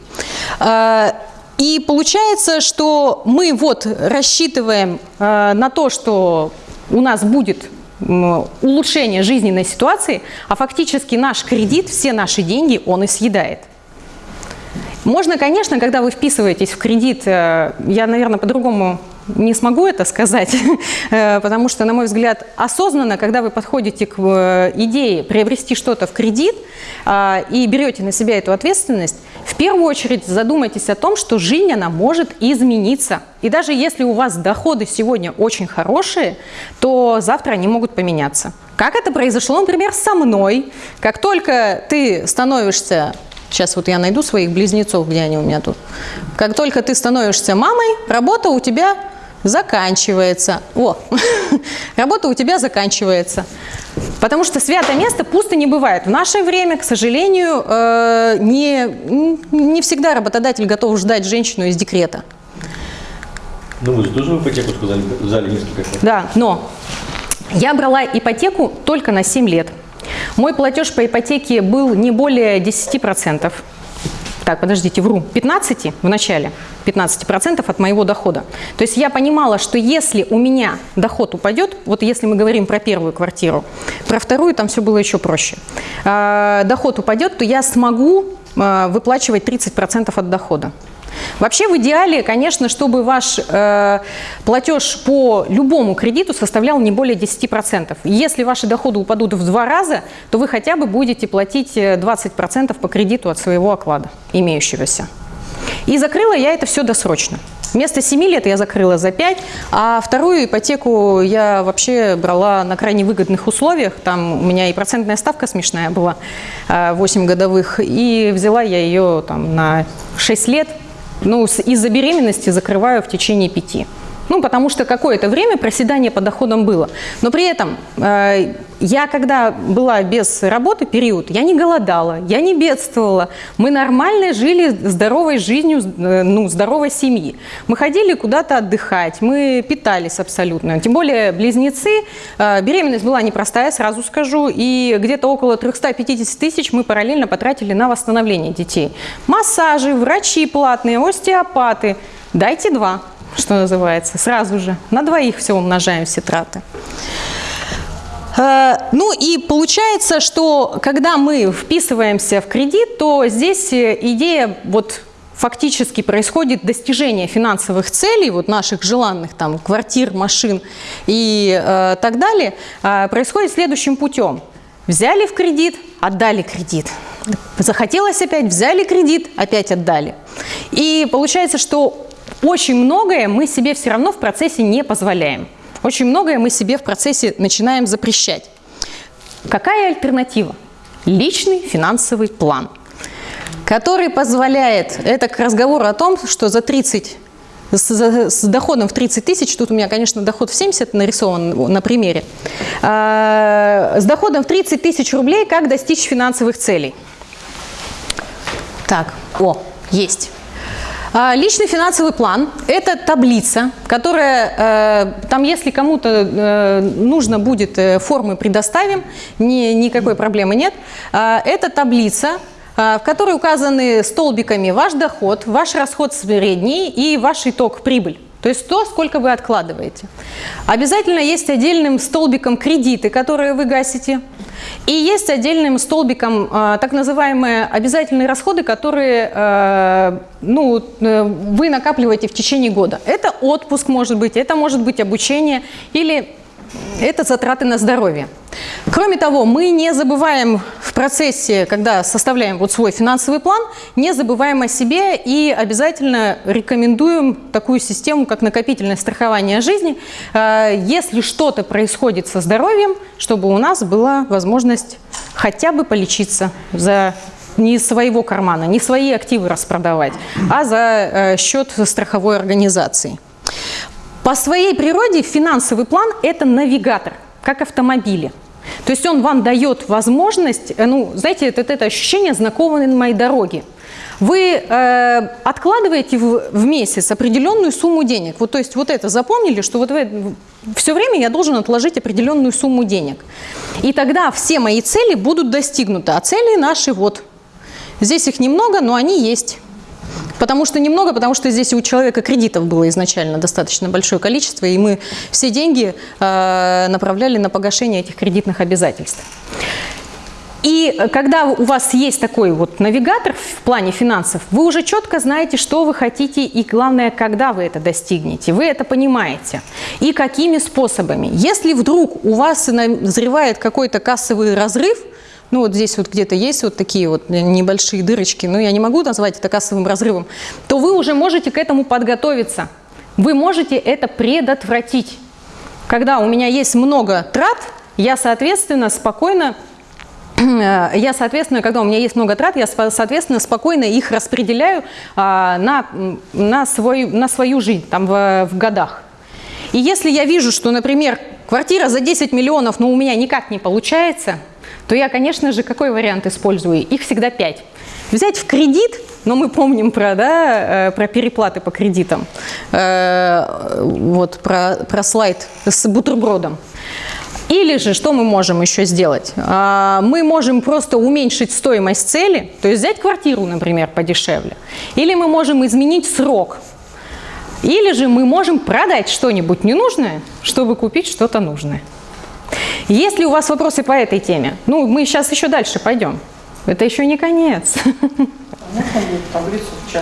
Э, И получается, что мы вот рассчитываем э, на то, что у нас будет м, улучшение жизненной ситуации, а фактически наш кредит, все наши деньги он и съедает. Можно, конечно, когда вы вписываетесь в кредит, э, я, наверное, по-другому не смогу это сказать, [laughs] э, потому что, на мой взгляд, осознанно, когда вы подходите к э, идее приобрести что-то в кредит а, и берете на себя эту ответственность, в первую очередь задумайтесь о том, что жизнь, она может измениться. И даже если у вас доходы сегодня очень хорошие, то завтра они могут поменяться. Как это произошло, например, со мной. Как только ты становишься Сейчас вот я найду своих близнецов, где они у меня тут. Как только ты становишься мамой, работа у тебя заканчивается. О, [laughs] работа у тебя заканчивается. Потому что святое место пусто не бывает. В наше время, к сожалению, э, не, не всегда работодатель готов ждать женщину из декрета. Ну вы же тоже в ипотеку сказали, взяли несколько раз. Да, но я брала ипотеку только на 7 лет. Мой платеж по ипотеке был не более 10%. Так, подождите, вру. 15 в начале. 15% от моего дохода. То есть я понимала, что если у меня доход упадет, вот если мы говорим про первую квартиру, про вторую там все было еще проще. А, доход упадет, то я смогу а, выплачивать 30% от дохода. Вообще в идеале, конечно, чтобы ваш э, платеж по любому кредиту составлял не более 10%. Если ваши доходы упадут в два раза, то вы хотя бы будете платить э, 20% по кредиту от своего оклада имеющегося. И закрыла я это все досрочно. Вместо 7 лет я закрыла за 5, а вторую ипотеку я вообще брала на крайне выгодных условиях. Там у меня и процентная ставка смешная была, 8 годовых, и взяла я ее там на 6 лет. Ну, из-за беременности закрываю в течение 5. Ну, потому что какое-то время проседание по доходам было. Но при этом э, я, когда была без работы период, я не голодала, я не бедствовала. Мы нормально жили здоровой жизнью, э, ну, здоровой семьи. Мы ходили куда-то отдыхать, мы питались абсолютно. Тем более близнецы. Э, беременность была непростая, сразу скажу. И где-то около 350 тысяч мы параллельно потратили на восстановление детей. Массажи, врачи платные, остеопаты. Дайте два что называется, сразу же. На двоих все умножаем все траты. Э, Ну и получается, что когда мы вписываемся в кредит, то здесь э, идея вот фактически происходит достижение финансовых целей, вот наших желанных там квартир, машин и э, так далее, э, происходит следующим путем. Взяли в кредит, отдали кредит. Захотелось опять, взяли кредит, опять отдали. И получается, что очень многое мы себе все равно в процессе не позволяем. Очень многое мы себе в процессе начинаем запрещать. Какая альтернатива? Личный финансовый план. который позволяет, это к разговору о том, что за 30 с, доходом в 30 тысяч, тут у меня, конечно, доход в 70 нарисован на примере, А, с доходом в 30 тысяч рублей как достичь финансовых целей. Так, о, есть. А, Личный финансовый план – это таблица, которая, э, там если кому-то э, нужно будет, э, формы предоставим, ни- никакой проблемы нет. А, Это таблица, а, в которой указаны столбиками ваш доход, ваш расход средний и ваш итог прибыль. То есть то, сколько вы откладываете. Обязательно есть отдельным столбиком кредиты, которые вы гасите. И есть отдельным столбиком а, так называемые обязательные расходы, которые а, ну, э, вы накапливаете в течение года. Это отпуск может быть, это может быть обучение или это затраты на здоровье. Кроме того, мы не забываем в процессе, когда составляем вот свой финансовый план, не забываем о себе и обязательно рекомендуем такую систему, как накопительное страхование жизни, э, если что-то происходит со здоровьем, чтобы у нас была возможность хотя бы полечиться за не своего кармана, не свои активы распродавать, а за э, счет страховой организации. По своей природе финансовый план – это навигатор, как автомобили. То есть он вам дает возможность, э, ну, знаете, это, это ощущение знакомой моей дороги. Вы э, откладываете в, в месяц определенную сумму денег. Вот, то есть вот это запомнили, что вот все время я должен отложить определенную сумму денег. И тогда все мои цели будут достигнуты. А цели наши вот. Здесь их немного, но они есть. Потому что немного, потому что здесь у человека кредитов было изначально достаточно большое количество, и мы все деньги э, направляли на погашение этих кредитных обязательств. И когда у вас есть такой вот навигатор в плане финансов, вы уже четко знаете, что вы хотите и, главное, когда вы это достигнете. Вы это понимаете. И какими способами. Если вдруг у вас назревает какой-то кассовый разрыв, ну вот здесь вот где-то есть вот такие вот небольшие дырочки, но я не могу назвать это кассовым разрывом, то вы уже можете к этому подготовиться. Вы можете это предотвратить. Когда у меня есть много трат, я, соответственно, спокойно я, соответственно, когда у меня есть много трат, я, соответственно, спокойно их распределяю а, на, на, свой, на свою жизнь там, в, в годах. И если я вижу, что, например, квартира за 10 миллионов, но у меня никак не получается, то я, конечно же, какой вариант использую? Их всегда 5. Взять в кредит, но мы помним про, да, про переплаты по кредитам, вот про, про слайд с бутербродом. Или же, что мы можем еще сделать? Мы можем просто уменьшить стоимость цели, то есть взять квартиру, например, подешевле. Или мы можем изменить срок. Или же мы можем продать что-нибудь ненужное, чтобы купить что-то нужное. Есть ли у вас вопросы по этой теме? Ну, мы сейчас еще дальше пойдем. Это еще не конец.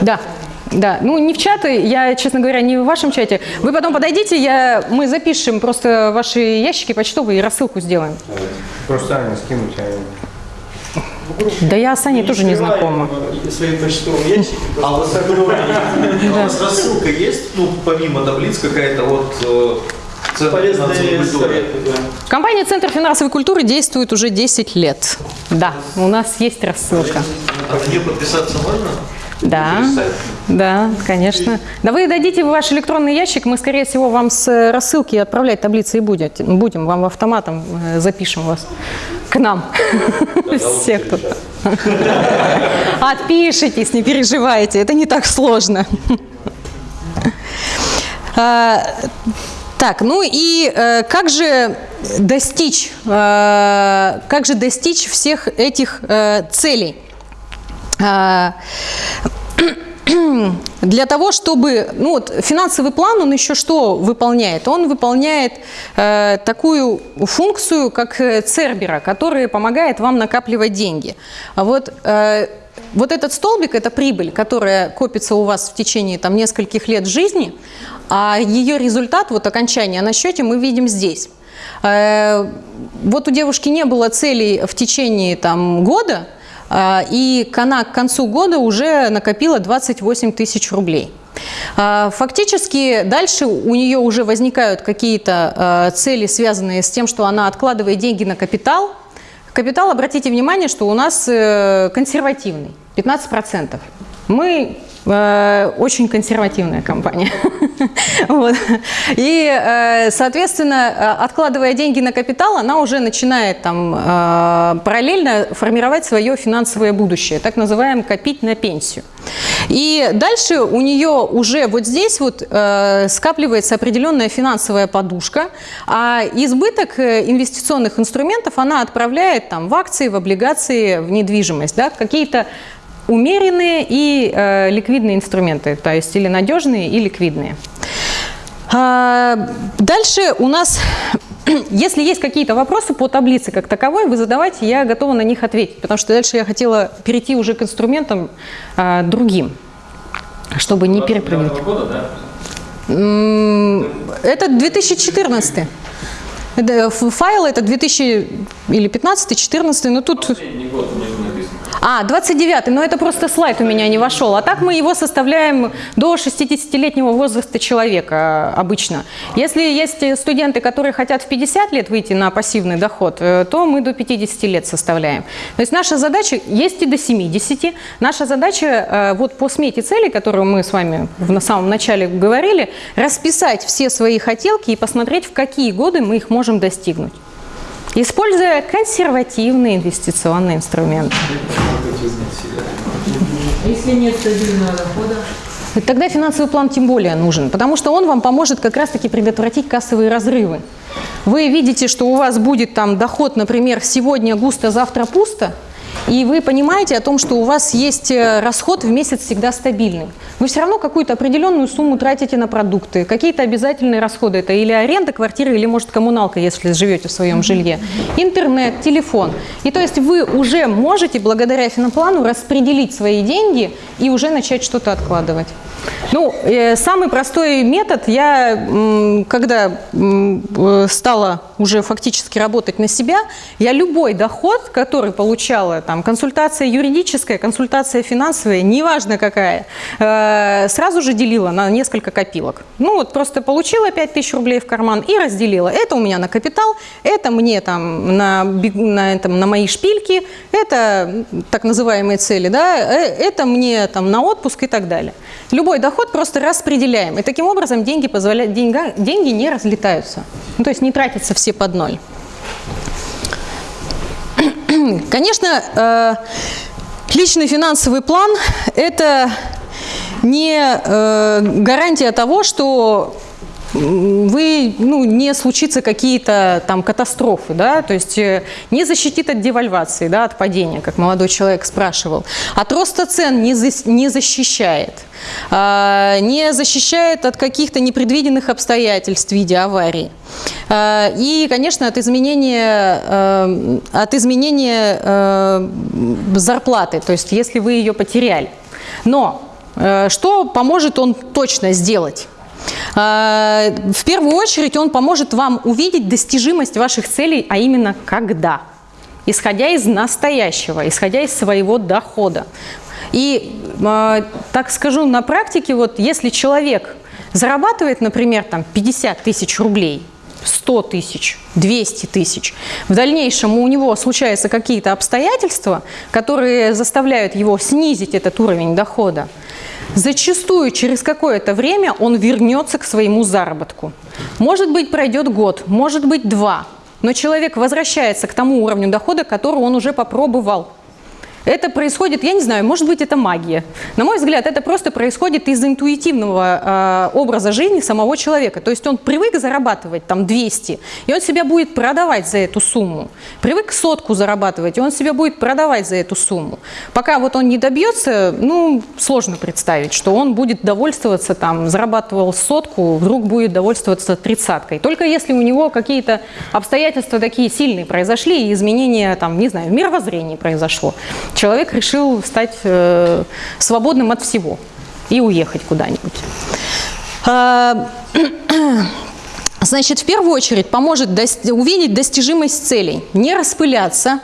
Да. Да, ну не в чаты, я, честно говоря, не в вашем чате. Вы потом подойдите, я, мы запишем просто ваши ящики почтовые и рассылку сделаем. Просто Аня скинуть, Да я с Аней тоже не знакома. Свои почтовые ящики. А у вас а у вас рассылка есть, ну, помимо таблиц, какая-то вот э, культуры? Компания «Центр финансовой культуры» действует уже 10 лет. Да, у нас есть рассылка. А на нее подписаться можно? Да, да, конечно. Да вы дадите ваш электронный ящик, мы, скорее всего, вам с рассылки отправлять таблицы и будете, будем. Вам автоматом э, запишем вас к нам. Все, кто [laughs] Отпишитесь, не переживайте, это не так сложно. [laughs] А, Так, ну и э, как же достичь, э, как же достичь всех этих э, целей? А, [clears throat] Для того, чтобы, ну вот финансовый план, он еще что выполняет? Он выполняет э, такую функцию, как э, Цербера, который помогает вам накапливать деньги. А вот э, вот этот столбик – это прибыль, которая копится у вас в течение там, нескольких лет жизни, а ее результат, вот окончание на счете мы видим здесь. Э, вот у девушки не было целей в течение там, года, и она к концу года уже накопила 28 тысяч рублей. Э, Фактически дальше у нее уже возникают какие-то э, цели, связанные с тем, что она откладывает деньги на капитал. Капитал, обратите внимание, что у нас э, консервативный. 15%. Мы очень консервативная компания. [laughs] Вот. И, э, соответственно, э, откладывая деньги на капитал, она уже начинает там э, параллельно формировать свое финансовое будущее, так называемое копить на пенсию. И дальше у нее уже вот здесь вот э, скапливается определенная финансовая подушка, а избыток э, инвестиционных инструментов она отправляет там в акции, в облигации, в недвижимость, да, какие-то умеренные и э, ликвидные инструменты, то есть или надежные, и ликвидные. А, дальше у нас, [clears throat] если есть какие-то вопросы по таблице как таковой, вы задавайте, я готова на них ответить, потому что дальше я хотела перейти уже к инструментам а, другим, чтобы не перепрыгнуть. года, да? Это 2014. Это, ф- файл это 2000 или 15 14 но тут... Последний год А, 29 но это просто слайд у меня не вошел. А так мы его составляем до 60-летнего возраста человека э, обычно. Если есть студенты, которые хотят в 50 лет выйти на пассивный доход, э, то мы до 50 лет составляем. То есть наша задача, есть и до 70, наша задача э, вот по смете целей, которую мы с вами в- самом начале говорили, расписать все свои хотелки и посмотреть, в какие годы мы их можем достигнуть. Используя консервативные инвестиционные инструменты. Если нет стабильного дохода, Тогда финансовый план тем более нужен, потому что он вам поможет как раз-таки предотвратить кассовые разрывы. Вы видите, что у вас будет там доход, например, сегодня густо, завтра пусто, и вы понимаете о том, что у вас есть э, расход в месяц всегда стабильный. Вы все равно какую-то определенную сумму тратите на продукты, какие-то обязательные расходы. Это или аренда квартиры, или, может, коммуналка, если живете в своем жилье, интернет, телефон. И то есть вы уже можете, благодаря финоплану, распределить свои деньги и уже начать что-то откладывать. Ну, э, самый простой метод, я, м, когда м, э, стала уже фактически работать на себя, я любой доход, который получала, там, консультация юридическая, консультация финансовая, неважно какая, э, сразу же делила на несколько копилок. Ну, вот просто получила 5000 рублей в карман и разделила. Это у меня на капитал, это мне там на, на, этом, на мои шпильки, это так называемые цели, да, э, это мне там на отпуск и так далее. Любой доход просто распределяем. И таким образом деньги, позволяют, деньга, деньги не разлетаются. Ну, то есть не тратятся все под ноль. [clears throat] Конечно, э, личный финансовый план – это не э, гарантия того, что вы, ну, не случится какие-то там катастрофы, да, то есть э, не защитит от девальвации, да, от падения, как молодой человек спрашивал. От роста цен не, зас- не защищает, А, не защищает от каких-то непредвиденных обстоятельств в виде аварии. А, И, конечно, от изменения, э, от изменения э, зарплаты, то есть если вы ее потеряли. Но что поможет он точно сделать? А, В первую очередь он поможет вам увидеть достижимость ваших целей, а именно когда. Исходя из настоящего, исходя из своего дохода. И, э, так скажу, на практике, вот если человек зарабатывает, например, там 50 тысяч рублей, 100 тысяч, 200 тысяч. В дальнейшем у него случаются какие-то обстоятельства, которые заставляют его снизить этот уровень дохода. Зачастую через какое-то время он вернется к своему заработку. Может быть, пройдет год, может быть, два. Но человек возвращается к тому уровню дохода, который он уже попробовал. Это происходит, я не знаю, может быть, это магия. На мой взгляд, это просто происходит из интуитивного э, образа жизни самого человека. То есть он привык зарабатывать там 200, и он себя будет продавать за эту сумму. Привык сотку зарабатывать, и он себя будет продавать за эту сумму. Пока вот он не добьется, ну, сложно представить, что он будет довольствоваться там, зарабатывал сотку, вдруг будет довольствоваться тридцаткой. Только если у него какие-то обстоятельства такие сильные произошли, и изменения там, не знаю, в мировоззрении произошло человек решил стать э, свободным от всего и уехать куда-нибудь. [clears throat] Значит, в первую очередь поможет дос- увидеть достижимость целей, не распыляться,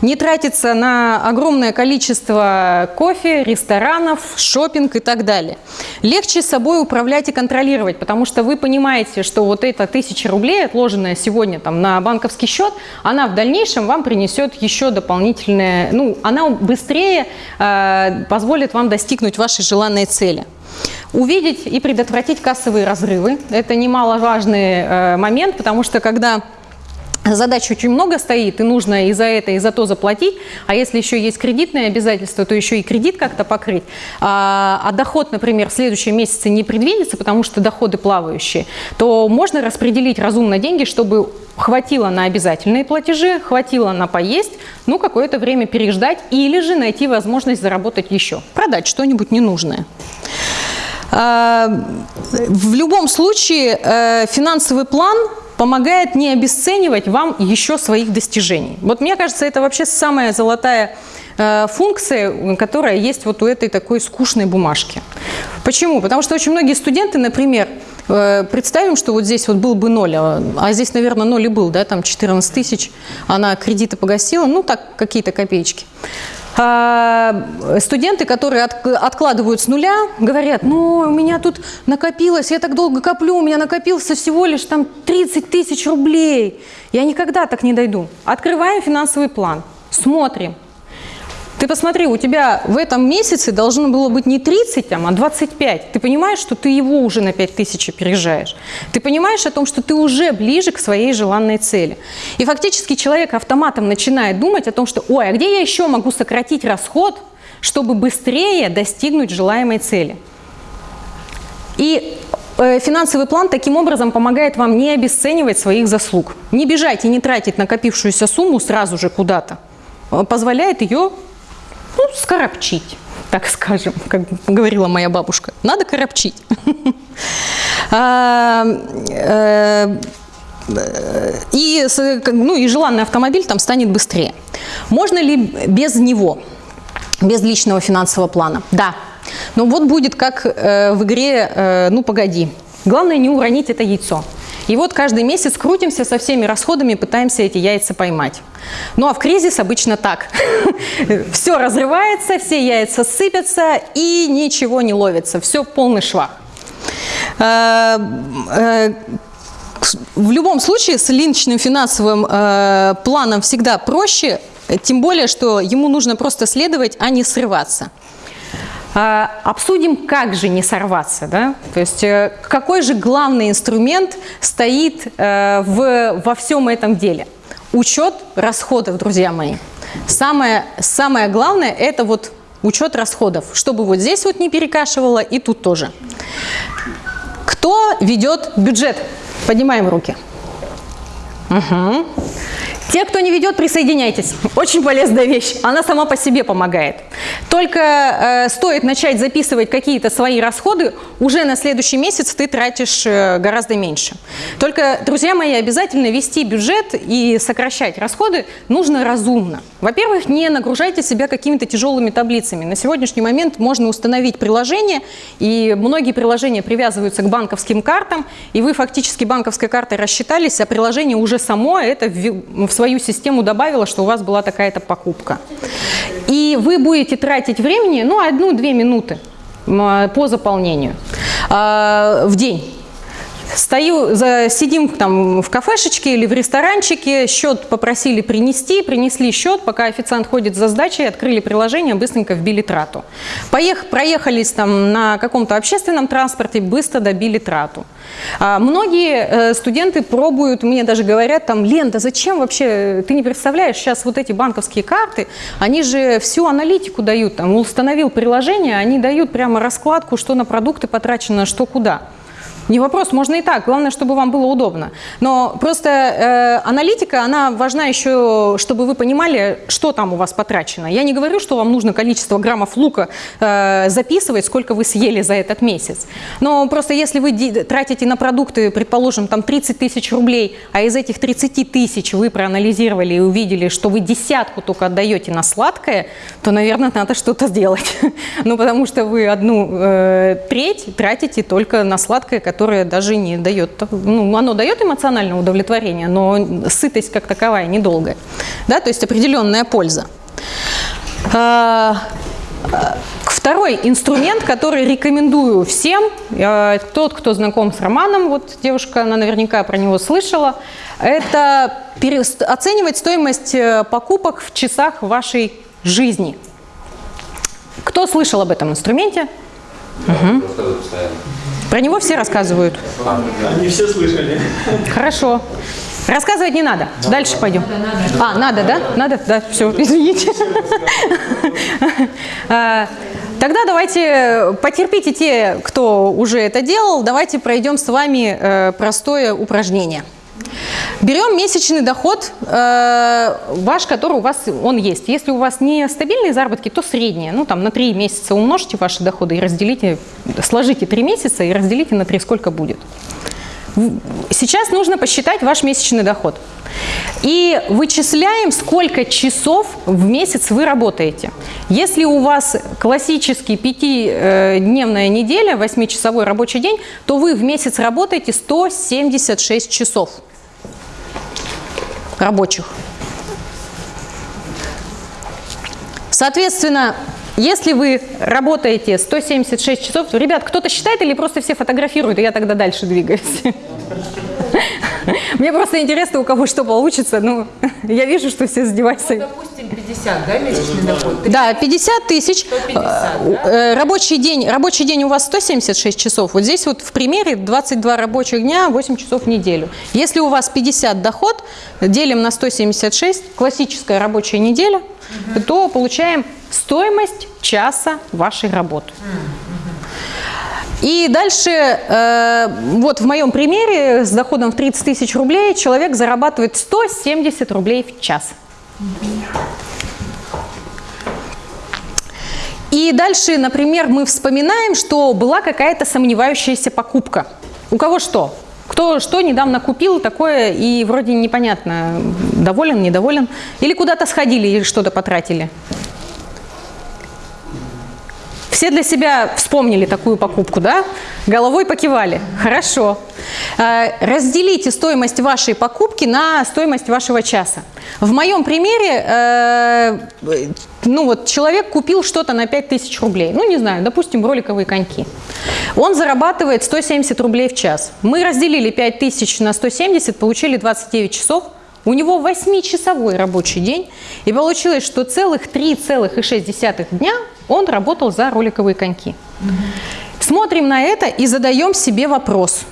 не тратиться на огромное количество кофе, ресторанов, шопинг и так далее. легче собой управлять и контролировать, потому что вы понимаете, что вот эта тысяча рублей, отложенная сегодня там на банковский счет, она в дальнейшем вам принесет еще дополнительное, ну, она быстрее э, позволит вам достигнуть вашей желанной цели. Увидеть и предотвратить кассовые разрывы – это немаловажный э, момент, потому что когда Задач очень много стоит, и нужно и за это, и за то заплатить. А если еще есть кредитные обязательства, то еще и кредит как-то покрыть. А, а доход, например, в следующем месяце не предвидится, потому что доходы плавающие, то можно распределить разумно деньги, чтобы хватило на обязательные платежи, хватило на поесть, ну, какое-то время переждать или же найти возможность заработать еще, продать что-нибудь ненужное. А, в любом случае э, финансовый план помогает не обесценивать вам еще своих достижений. Вот мне кажется, это вообще самая золотая э, функция, которая есть вот у этой такой скучной бумажки. Почему? Потому что очень многие студенты, например, э, представим, что вот здесь вот был бы ноль, а, а здесь, наверное, ноль и был, да, там 14 тысяч, она кредиты погасила, ну так, какие-то копеечки. А, студенты, которые от, откладывают с нуля, говорят, ну, у меня тут накопилось, я так долго коплю, у меня накопился всего лишь там 30 тысяч рублей. Я никогда так не дойду. Открываем финансовый план, смотрим, ты посмотри, у тебя в этом месяце должно было быть не 30, там, а 25. Ты понимаешь, что ты его уже на 5000 опережаешь. Ты понимаешь о том, что ты уже ближе к своей желанной цели. И фактически человек автоматом начинает думать о том, что ой, а где я еще могу сократить расход, чтобы быстрее достигнуть желаемой цели. И э, финансовый план таким образом помогает вам не обесценивать своих заслуг. Не бежать и не тратить накопившуюся сумму сразу же куда-то. Позволяет ее ну, скоропчить, так скажем, как говорила моя бабушка. Надо коропчить. [laughs] А, э, и, ну, и желанный автомобиль там станет быстрее. Можно ли без него, без личного финансового плана? Да. Но вот будет как э, в игре э, «Ну, погоди». Главное не уронить это яйцо. И вот каждый месяц крутимся со всеми расходами, пытаемся эти яйца поймать. Ну а в кризис обычно так. [laughs] Все разрывается, все яйца сыпятся и ничего не ловится. Все полный швах. Э, э, в любом случае с личным финансовым э, планом всегда проще, тем более, что ему нужно просто следовать, а не срываться. А, обсудим, как же не сорваться. Да? То есть э, какой же главный инструмент стоит э, в, во всем этом деле? Учет расходов, друзья мои. Самое, самое главное – это вот учет расходов, чтобы вот здесь вот не перекашивало и тут тоже. Кто ведет бюджет? Поднимаем руки. Угу. Те, кто не ведет, присоединяйтесь. Очень полезная вещь. Она сама по себе помогает. Только э, стоит начать записывать какие-то свои расходы, уже на следующий месяц ты тратишь э, гораздо меньше. Только, друзья мои, обязательно вести бюджет и сокращать расходы нужно разумно. Во-первых, не нагружайте себя какими-то тяжелыми таблицами. На сегодняшний момент можно установить приложение, и многие приложения привязываются к банковским картам, и вы фактически банковской картой рассчитались, а приложение уже само это в свою систему добавила, что у вас была такая-то покупка. И вы будете тратить времени, ну, одну-две минуты по заполнению а, в день. Стою, за, сидим там в кафешечке или в ресторанчике, счет попросили принести, принесли счет, пока официант ходит за сдачей, открыли приложение, быстренько вбили трату. Поех, проехались там на каком-то общественном транспорте, быстро добили трату. А, многие э, студенты пробуют, мне даже говорят, там, Лен, да зачем вообще, ты не представляешь, сейчас вот эти банковские карты, они же всю аналитику дают, там, установил приложение, они дают прямо раскладку, что на продукты потрачено, что куда. Не вопрос, можно и так, главное, чтобы вам было удобно. Но просто э, аналитика, она важна еще, чтобы вы понимали, что там у вас потрачено. Я не говорю, что вам нужно количество граммов лука э, записывать, сколько вы съели за этот месяц. Но просто если вы тратите на продукты, предположим, там 30 тысяч рублей, а из этих 30 тысяч вы проанализировали и увидели, что вы десятку только отдаете на сладкое, то, наверное, надо что-то сделать. [laughs] Ну, потому что вы одну э, треть тратите только на сладкое, которое даже не дает, ну, оно дает эмоциональное удовлетворение, но сытость как таковая недолгая, да, то есть определенная польза. А, Второй инструмент, который рекомендую всем, э, тот, кто знаком с Романом, вот девушка, она наверняка про него слышала, это оценивать стоимость э, покупок в часах вашей жизни. Кто слышал об этом инструменте? Рассказываю постоянно. Про него все рассказывают. Они все слышали. Хорошо. Рассказывать не надо. Дальше пойдем. А, надо, да? Надо? Да, все, извините. [laughs] А, Тогда давайте, потерпите те, кто уже это делал, давайте пройдем с вами э, простое упражнение. Берем месячный доход э, ваш, который у вас он есть. Если у вас не стабильные заработки, то средние. Ну, там на 3 месяца умножьте ваши доходы и разделите, сложите 3 месяца и разделите на 3, сколько будет. Сейчас нужно посчитать ваш месячный доход. И вычисляем, сколько часов в месяц вы работаете. Если у вас классический пятидневная неделя, 8-часовой рабочий день, то вы в месяц работаете 176 часов рабочих. Соответственно, если вы работаете 176 часов, то, ребят, кто-то считает или просто все фотографируют, и я тогда дальше двигаюсь? Мне просто интересно, у кого что получится. Ну, я вижу, что все с девайсами. Допустим, 50, да, месячный доход? Да, 50 тысяч. 150, Э, э, Рабочий день, рабочий день у вас 176 часов. Вот здесь вот в примере 22 рабочих дня, 8 часов в неделю. Если у вас 50 доход, делим на 176, классическая рабочая неделя, то получаем стоимость часа вашей работы. И дальше, э, вот в моем примере с доходом в 30 тысяч рублей человек зарабатывает 170 рублей в час. И дальше, например, мы вспоминаем, что была какая-то сомневающаяся покупка. У кого что? Кто что недавно купил такое и вроде непонятно, доволен, недоволен? Или куда-то сходили или что-то потратили? Все для себя вспомнили такую покупку, да? Головой покивали. Хорошо. Э, Разделите стоимость вашей покупки на стоимость вашего часа. В моем примере, э, ну вот человек купил что-то на 5000 рублей. Ну, не знаю, допустим, роликовые коньки. Он зарабатывает 170 рублей в час. Мы разделили 5000 на 170, получили 29 часов. У него 8-часовой рабочий день, и получилось, что целых 3,6 дня он работал за роликовые коньки. Смотрим на это и задаем себе вопрос.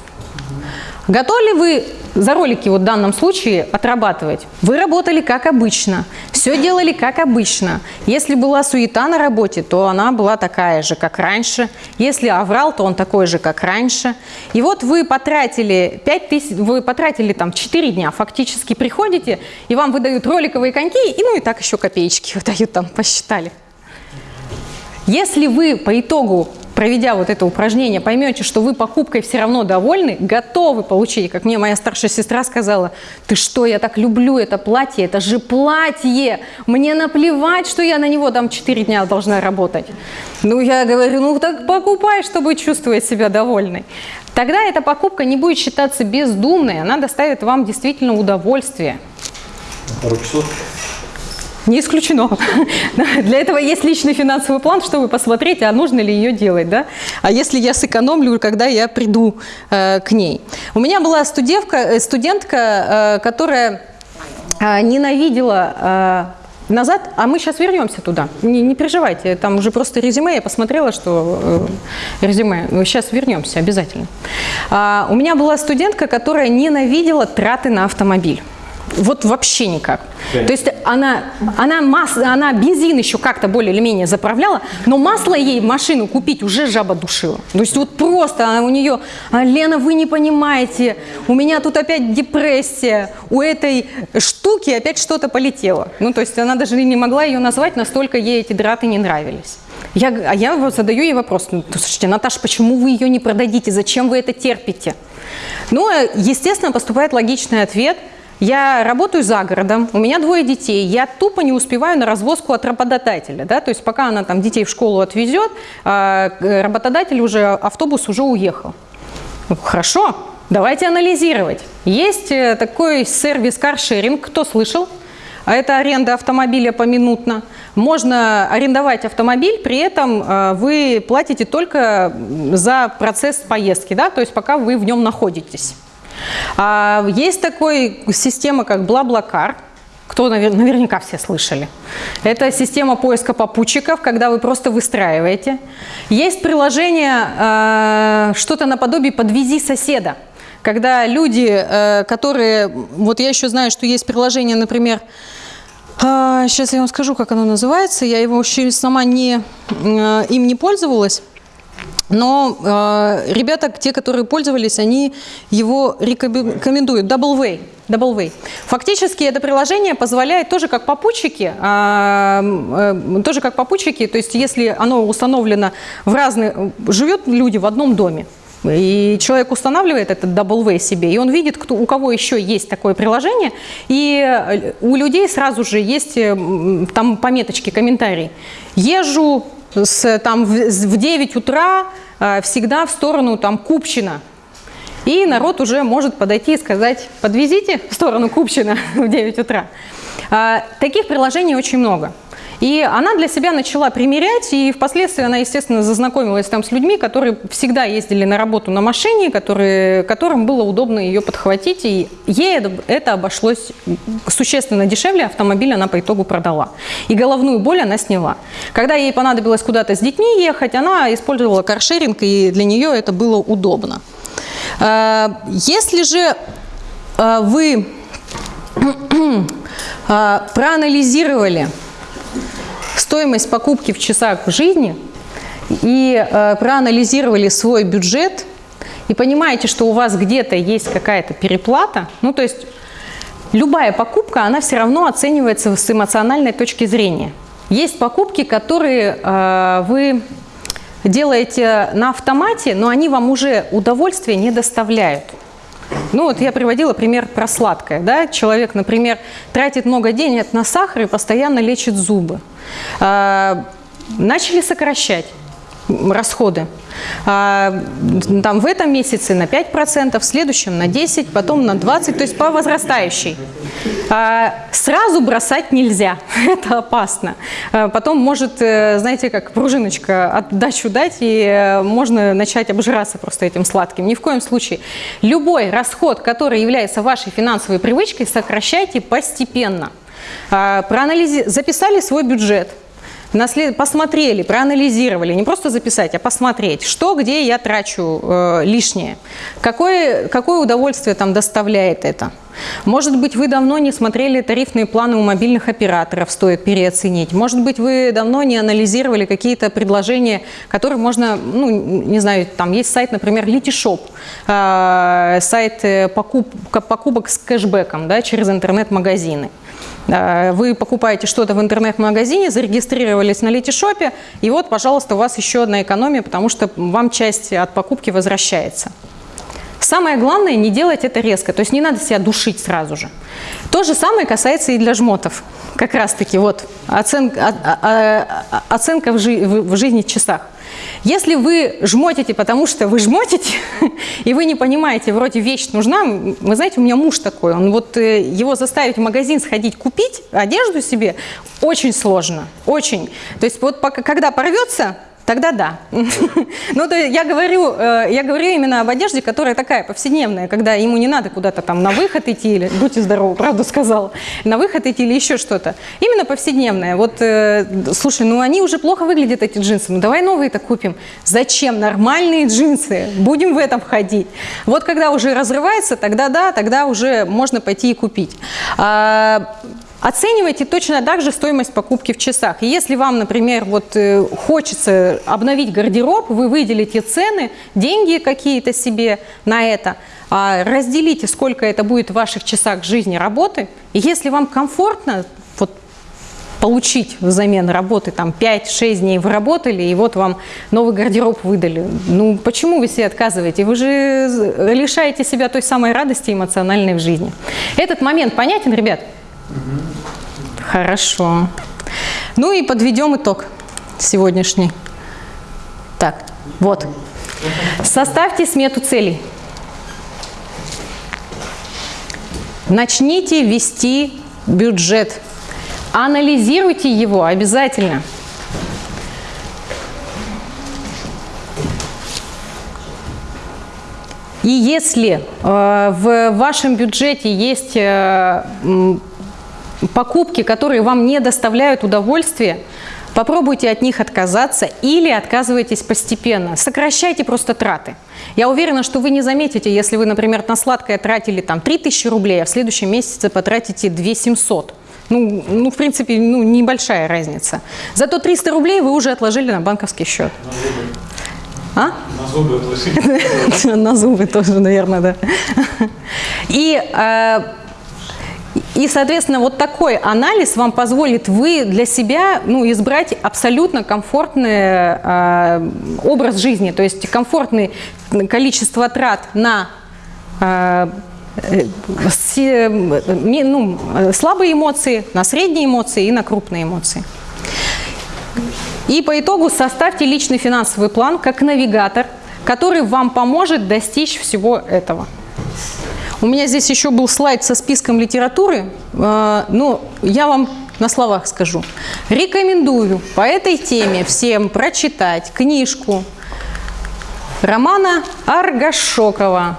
Готовы ли вы за ролики вот в данном случае отрабатывать? Вы работали как обычно, все делали как обычно. Если была суета на работе, то она была такая же, как раньше. Если аврал, то он такой же, как раньше. И вот вы потратили 5 тысяч, вы потратили там 4 дня, фактически приходите, и вам выдают роликовые коньки, и ну и так еще копеечки [laughs] выдают там, посчитали. Если вы по итогу, проведя вот это упражнение, поймете, что вы покупкой все равно довольны, готовы получить, как мне моя старшая сестра сказала, ты что, я так люблю это платье, это же платье, мне наплевать, что я на него там 4 дня должна работать. Ну, я говорю, ну так покупай, чтобы чувствовать себя довольной. Тогда эта покупка не будет считаться бездумной, она доставит вам действительно удовольствие. Пару часов. Не исключено. [laughs] Для этого есть личный финансовый план, чтобы посмотреть, а нужно ли ее делать. Да? А если я сэкономлю, когда я приду э, к ней. У меня была студентка, э, студентка э, которая э, ненавидела э, назад, а мы сейчас вернемся туда. Не, не переживайте, там уже просто резюме, я посмотрела, что э, резюме, сейчас вернемся обязательно. А, у меня была студентка, которая ненавидела траты на автомобиль. Вот вообще никак. То есть она, она, мас, она бензин еще как-то более или менее заправляла, но масло ей в машину купить уже жаба душила. То есть вот просто она, у нее, «А, Лена, вы не понимаете, у меня тут опять депрессия, у этой штуки опять что-то полетело. Ну, то есть она даже не могла ее назвать, настолько ей эти драты не нравились. Я, а я вот задаю ей вопрос, ну, слушайте, Наташа, почему вы ее не продадите, зачем вы это терпите? Ну, э, естественно, поступает логичный ответ – я работаю за городом, у меня двое детей, я тупо не успеваю на развозку от работодателя. Да? То есть пока она там детей в школу отвезет, а, э, работодатель уже, автобус уже уехал. Хорошо, давайте анализировать. Есть э, такой сервис каршеринг, кто слышал? а это аренда автомобиля поминутно. Можно арендовать автомобиль, при этом э, вы платите только за процесс поездки, да, то есть пока вы в нем находитесь. А, Есть такой система, как Блаблакар, кто навер- наверняка все слышали. Это система поиска попутчиков, когда вы просто выстраиваете. Есть приложение, э, что-то наподобие «Подвези соседа», когда люди, э, которые... Вот я еще знаю, что есть приложение, например, сейчас я вам скажу, как оно называется. Я его еще сама не, им не пользовалась. Но э, ребята, те, которые пользовались, они его рекомендуют. Double Way. Double Way. Фактически это приложение позволяет тоже как попутчики, а, э, тоже как попутчики, то есть если оно установлено в разных, живет люди в одном доме, и человек устанавливает этот Double себе, и он видит, кто, у кого еще есть такое приложение, и э, у людей сразу же есть э, там пометочки, комментарии. Езжу с, там, в, в 9 утра э, всегда в сторону там, Купчина. И народ уже может подойти и сказать, подвезите в сторону Купчина [laughs] в 9 утра. А, Таких приложений очень много. И она для себя начала примерять, и впоследствии она, естественно, зазнакомилась там с людьми, которые всегда ездили на работу на машине, которые, которым было удобно ее подхватить, и ей это, это обошлось существенно дешевле, автомобиль она по итогу продала. И головную боль она сняла. Когда ей понадобилось куда-то с детьми ехать, она использовала каршеринг, и для нее это было удобно. А, Если же а, вы а, [clears throat] проанализировали стоимость покупки в часах жизни и э, проанализировали свой бюджет и понимаете, что у вас где-то есть какая-то переплата, ну то есть любая покупка, она все равно оценивается с эмоциональной точки зрения. Есть покупки, которые э, вы делаете на автомате, но они вам уже удовольствия не доставляют. Ну вот я приводила пример про сладкое. Да? Человек, например, тратит много денег на сахар и постоянно лечит зубы. А, начали сокращать расходы. А, там в этом месяце на 5%, в следующем на 10%, потом на 20%, то есть по возрастающей. А, сразу бросать нельзя, [laughs] это опасно. А, потом может, э, знаете, как пружиночка отдачу дать, и э, можно начать обжираться просто этим сладким. Ни в коем случае. Любой расход, который является вашей финансовой привычкой, сокращайте постепенно. А, проанализи- Записали свой бюджет, Наслед... Посмотрели, проанализировали, не просто записать, а посмотреть, что, где я трачу э, лишнее, какое, какое удовольствие там доставляет это. Может быть, вы давно не смотрели тарифные планы у мобильных операторов, стоит переоценить. Может быть, вы давно не анализировали какие-то предложения, которые можно, ну, не знаю, там есть сайт, например, Litishop, э, сайт э, покуп, покупок с кэшбэком да, через интернет-магазины. Э, Вы покупаете что-то в интернет-магазине, зарегистрировались на Летишопе, и вот, пожалуйста, у вас еще одна экономия, потому что вам часть от покупки возвращается. Самое главное, не делать это резко, то есть не надо себя душить сразу же. То же самое касается и для жмотов. Как раз-таки вот оценка, оценка в, жи- в жизни в часах. Если вы жмотите, потому что вы жмотите, [laughs] и вы не понимаете, вроде вещь нужна, вы знаете, у меня муж такой, он вот э, его заставить в магазин сходить купить одежду себе очень сложно, очень. То есть вот пока, когда порвется, Тогда да. [laughs] Ну, то я говорю, э, я говорю именно об одежде, которая такая повседневная, когда ему не надо куда-то там на выход идти, или, будьте здоровы, правду сказала, на выход идти или еще что-то. Именно повседневная. Вот, э, слушай, ну они уже плохо выглядят, эти джинсы, ну давай новые-то купим. Зачем? Нормальные джинсы, будем в этом ходить. Вот когда уже разрывается, тогда да, тогда уже можно пойти и купить. А, Оценивайте точно так же стоимость покупки в часах. И если вам, например, вот э, хочется обновить гардероб, вы выделите цены, деньги какие-то себе на это, а, разделите, сколько это будет в ваших часах жизни работы. И если вам комфортно, вот получить взамен работы, там 5-6 дней вы работали, и вот вам новый гардероб выдали. Ну, почему вы себе отказываете? Вы же лишаете себя той самой радости эмоциональной в жизни. Этот момент понятен, ребят? Хорошо. Ну и подведем итог сегодняшний. Так, вот. Составьте смету целей. Начните вести бюджет Анализируйте его обязательно. И если э, в вашем бюджете есть э, покупки, которые вам не доставляют удовольствия, попробуйте от них отказаться или отказывайтесь постепенно. Сокращайте просто траты. Я уверена, что вы не заметите, если вы, например, на сладкое тратили там 3000 рублей, а в следующем месяце потратите 2700. Ну, ну, в принципе, ну, небольшая разница. Зато 300 рублей вы уже отложили на банковский счет. А? На зубы отложили. [laughs] На зубы тоже, наверное, да. И, э, и, соответственно, вот такой анализ вам позволит вы для себя ну, избрать абсолютно комфортный э, образ жизни, то есть комфортное количество трат на э, э, ми- ну, э, слабые эмоции, на средние эмоции и на крупные эмоции. И по итогу составьте личный финансовый план как навигатор, который вам поможет достичь всего этого. У меня здесь еще был слайд со списком литературы, э, но я вам на словах скажу. Рекомендую по этой теме всем прочитать книжку романа Аргашокова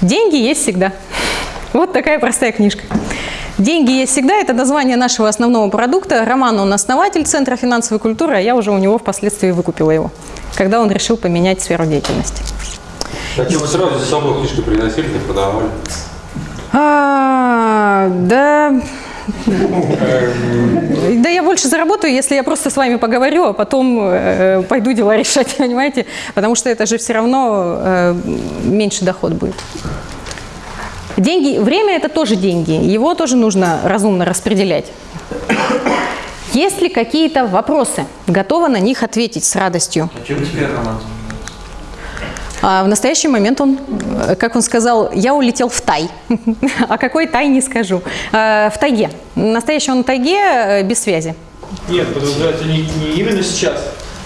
«Деньги есть всегда». Вот такая простая книжка. «Деньги есть всегда» – это название нашего основного продукта. Роман, он основатель Центра финансовой культуры, а я уже у него впоследствии выкупила его, когда он решил поменять сферу деятельности. Так вы сразу за собой книжку приносили, не продавали. А, да, да я больше заработаю, если я просто с вами поговорю, а потом э, пойду дела решать, [laughs] понимаете? Потому что это же все равно э, меньше доход будет. Деньги, время это тоже деньги, его тоже нужно разумно распределять. Есть ли какие-то вопросы? Готова на них ответить с радостью. А чем теперь роман? А в настоящий момент он, как он сказал, я улетел в Тай. [laughs] А какой Тай, не скажу. Э, В тайге. Настоящий он в тайге э, без связи. Нет, подразумевается не, не именно сейчас,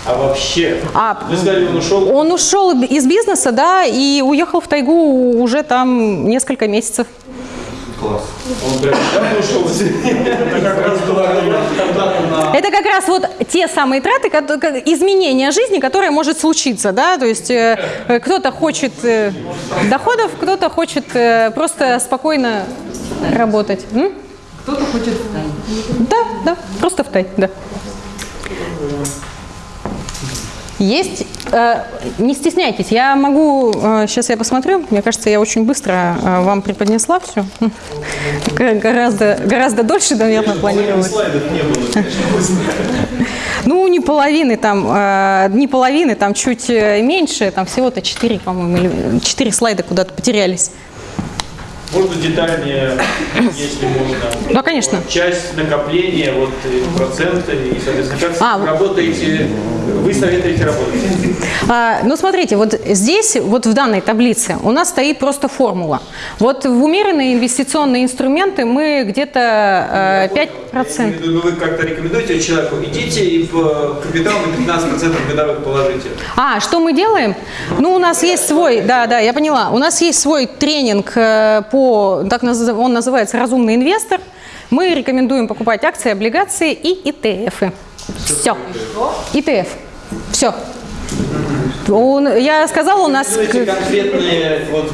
а вообще. А, Вы сказали, он ушел. Он ушел из бизнеса, да, и уехал в тайгу уже там несколько месяцев. Класс. Он прям ушел. Это как раз. Это как раз вот те самые траты, изменения жизни, которое может случиться, да, то есть э, э, кто-то хочет э, доходов, кто-то хочет просто спокойно работать. Кто-то хочет встать. Да, да, просто в тай, да. Есть, э, не стесняйтесь, я могу, сейчас я посмотрю, мне кажется, я очень быстро э, вам преподнесла все. [laughs] Гораздо, гораздо дольше, наверное, планировалось. [laughs] Ну, не половины там, э, не половины, там чуть э, меньше, там всего-то 4, по-моему, или 4 слайда куда-то потерялись. Можно детальнее, если можно. Да, конечно. Часть накопления, вот проценты, и, соответственно, как А, работаете, вы советуете работать. А, ну, смотрите, вот здесь, вот в данной таблице у нас стоит просто формула. Вот в умеренные инвестиционные инструменты мы где-то э, 5%. Ну, Вы как-то рекомендуете человеку, идите и по капиталу на 15% годовых положите. А, что мы делаем? Ну, у нас есть свой, да, да, я поняла. У нас есть свой тренинг э, по, так наз- он называется «Разумный инвестор». Мы рекомендуем покупать акции, облигации и ETF. Все. ETF. Все. Я сказала, у нас... Вот.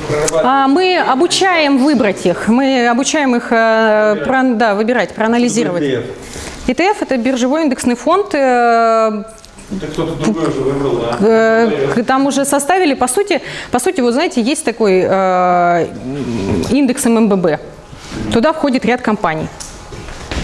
А, Мы обучаем выбрать их, мы обучаем их э, про- да, выбирать, проанализировать. ETF – это биржевой индексный фонд, э, Это кто-то другой уже выбрал, да? э, там уже составили, по сути, по сути, вот знаете, есть такой э, индекс ММББ, туда входит ряд компаний.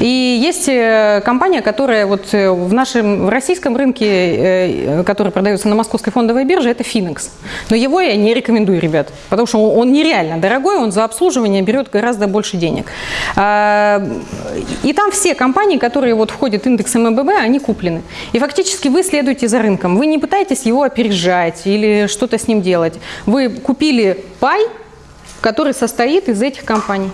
И есть э, компания, которая вот э, в нашем в российском рынке, э, который продается на московской фондовой бирже, это Finex. Но его я не рекомендую, ребят, потому что он, нереально дорогой, он за обслуживание берет гораздо больше денег. А, И там все компании, которые вот входят в индекс МББ, они куплены. И фактически вы следуете за рынком. Вы не пытаетесь его опережать или что-то с ним делать. Вы купили пай, который состоит из этих компаний.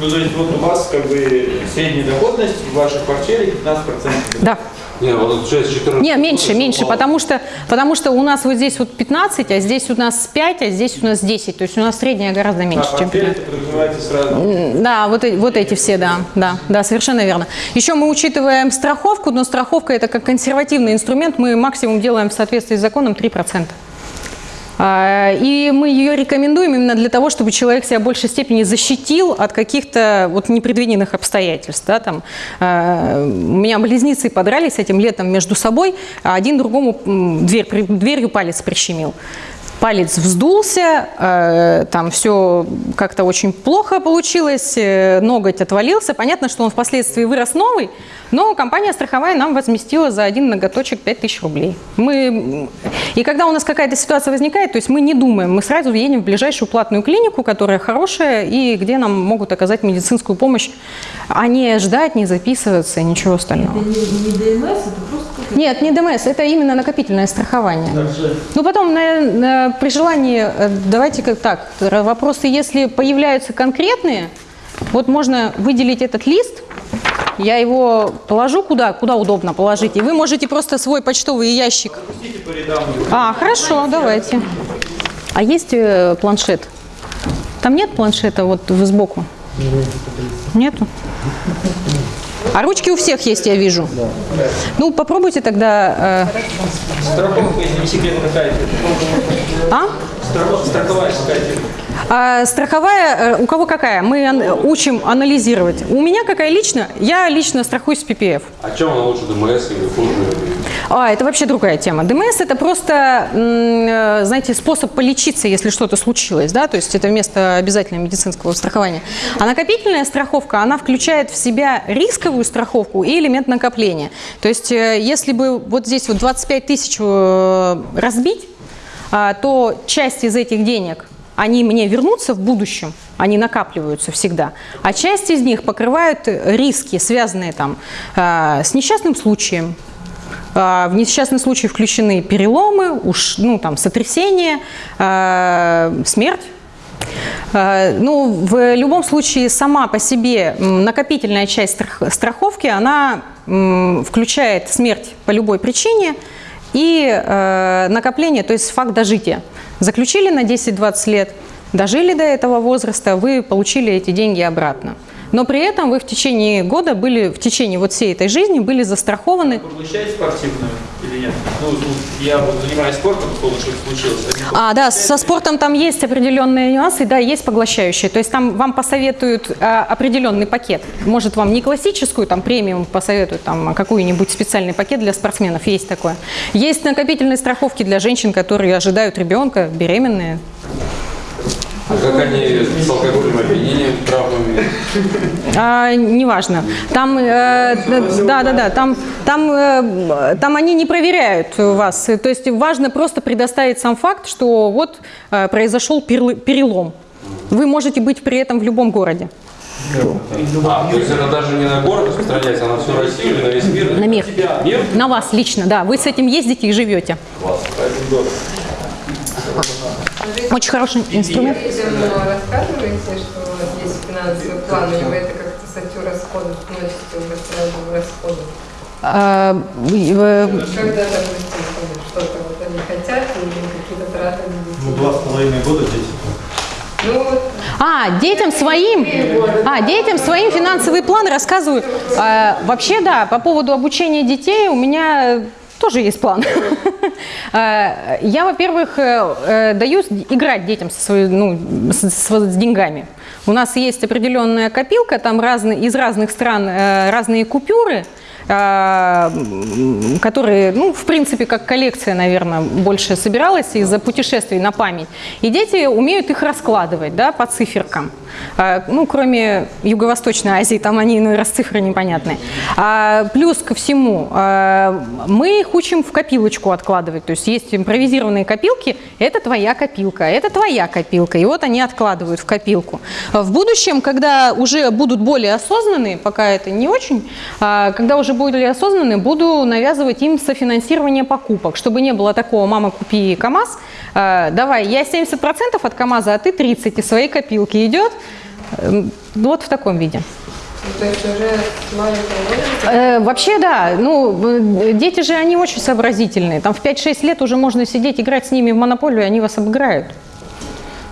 Ну, то есть вот у вас как бы средняя доходность в вашей портфеле 15%. Да. Не, вот уже с 14 Не, меньше, меньше, потому что, потому что у нас вот здесь вот 15, а здесь у нас 5, а здесь у нас 10. То есть у нас средняя гораздо меньше, А чем портфель 15. это подразумеваете сразу. Да, вот, вот эти все, да, да, да, совершенно верно. Еще мы учитываем страховку, но страховка это как консервативный инструмент, мы максимум делаем в соответствии с законом 3%. А, И мы ее рекомендуем именно для того, чтобы человек себя в большей степени защитил от каких-то вот непредвиденных обстоятельств. Да, там, э, у меня близнецы подрались этим летом между собой, а один другому дверь, дверью палец прищемил. Палец вздулся, э, там все как-то очень плохо получилось, э, ноготь отвалился. Понятно, что он впоследствии вырос новый, но компания страховая нам возместила за один ноготочек 5000 рублей. Мы, и когда у нас какая-то ситуация возникает, то есть мы не думаем, мы сразу едем в ближайшую платную клинику, которая хорошая и где нам могут оказать медицинскую помощь, а не ждать, не записываться и ничего остального. Это не, не ДМС, это просто Нет, не ДМС, это именно накопительное страхование. Ну, потом, на- на- при желании, э, давайте как так, р- вопросы, если появляются конкретные, вот можно выделить этот лист, я его положу куда, куда удобно положить, и вы можете просто свой почтовый ящик. А, хорошо, давайте. А есть э, планшет? Там нет планшета вот сбоку? Нету? А ручки у всех есть, я вижу. Ну, попробуйте тогда... э, Страховка, если не секрет, какая а? Страховая какая А страховая, э, у кого какая? Мы учим анализировать. У меня какая лично? Я лично страхуюсь с PPF. А чем она лучше ДМС или хуже? А, это вообще другая тема. ДМС – это просто, э, знаете, способ полечиться, если что-то случилось, да, то есть это вместо обязательного медицинского страхования. А накопительная страховка, она включает в себя рисковую страховку и элемент накопления. То есть э, если бы вот здесь вот 25 тысяч разбить, а, то часть из этих денег, они мне вернутся в будущем, они накапливаются всегда, а часть из них покрывают риски, связанные там а, с несчастным случаем, а, В несчастный случай включены переломы, уж, ну, там, сотрясение, а, смерть. Ну, в любом случае, сама по себе накопительная часть страх- страховки, она включает смерть по любой причине и э, накопление, то есть факт дожития. Заключили на 10-20 лет, дожили до этого возраста, вы получили эти деньги обратно. Но при этом вы в течение года были, в течение вот всей этой жизни были застрахованы Поглощает спортивную или нет? Ну, ну, я вот занимаюсь спортом, что случилось. Один А, да, со спортом там есть определенные нюансы, да, есть поглощающие. То есть там вам посоветуют а, определенный пакет. Может, вам не классическую, там, премиум посоветуют, там, а какой-нибудь специальный пакет для спортсменов, есть такое. Есть накопительные страховки для женщин, которые ожидают ребенка, беременные. А как они с алкогольным опьянением, травмами? А, неважно. Там, э, да, да, да, там, там, э, там они не проверяют вас. То есть важно просто предоставить сам факт, что вот э, произошел перелом. Вы можете быть при этом в любом городе. А, то есть это даже не на город распространяется, а на всю Россию или на весь мир? На мир. Мир? На вас лично, да. Вы с этим ездите и живете. Очень хороший инструмент. Людям рассказываете, что есть финансовый план, или вы это как-то статью расходов вносите уже сразу в расходы? А, Когда, допустим, там что-то вот они хотят, или какие-то траты на Ну, два с половиной года дети. Ну, вот А, детям своим, а, детям своим финансовый план рассказываю. А, вообще, да, по поводу обучения детей у меня тоже есть план. А, [laughs] Я, во-первых, э, э, даю играть детям со своей, ну, с, с- с деньгами. У нас есть определенная копилка, там разные, из разных стран э, разные купюры, которые, ну, в принципе, как коллекция, наверное, больше собиралась из-за путешествий на память. И дети умеют их раскладывать, да, по циферкам. А, Ну, кроме Юго-Восточной Азии, там они иной раз цифры непонятные. А, Плюс ко всему, а, мы их учим в копилочку откладывать. То есть есть импровизированные копилки, это твоя копилка, это твоя копилка. И вот они откладывают в копилку. В будущем, когда уже будут более осознанные, пока это не очень, а, когда уже более осознанные, буду навязывать им софинансирование покупок, чтобы не было такого «мама, купи КАМАЗ», а, давай, я 70% от КАМАЗа, а ты 30% из своей копилки идет. Эм, Вот в таком виде. То есть уже с маленького Э, вообще, да. Ну, э, дети же, они очень сообразительные. Там в 5-6 лет уже можно сидеть, играть с ними в монополию, и они вас обыграют.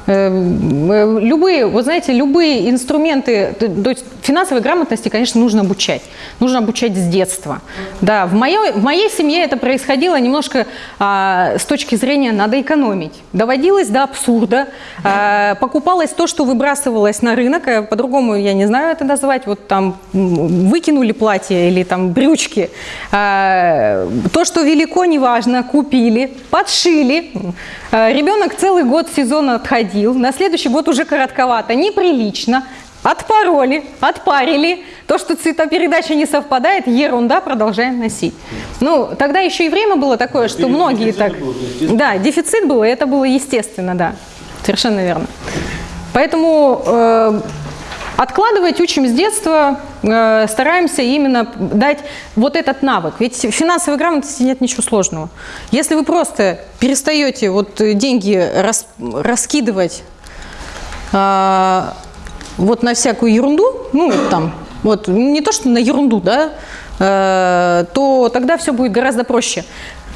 Э, э, Любые, вот знаете, любые инструменты, то есть финансовой грамотности, конечно, нужно обучать. Нужно обучать с детства. Да, в моей, в моей семье это происходило немножко а, с точки зрения надо экономить. Доводилось до абсурда. А, покупалось то, что выбрасывалось на рынок, а по-другому я не знаю это назвать. Вот там выкинули платье или там брючки. А, то, что велико, неважно, купили, подшили. А, Ребенок целый год сезон отходил, на следующий год уже коротковато, неприлично. Отпороли, отпарили. То, что цветопередача не совпадает, ерунда, продолжаем носить. Ну, тогда еще и время было такое, что многие так... Да, дефицит был, и это было естественно, да. Совершенно верно. Поэтому э, откладывать учим с детства, э, стараемся именно дать вот этот навык. Ведь в финансовой грамотности нет ничего сложного. Если вы просто перестаете вот э, деньги рас- раскидывать а, вот на всякую ерунду, ну там, вот не то что на ерунду, да, э, то тогда все будет гораздо проще.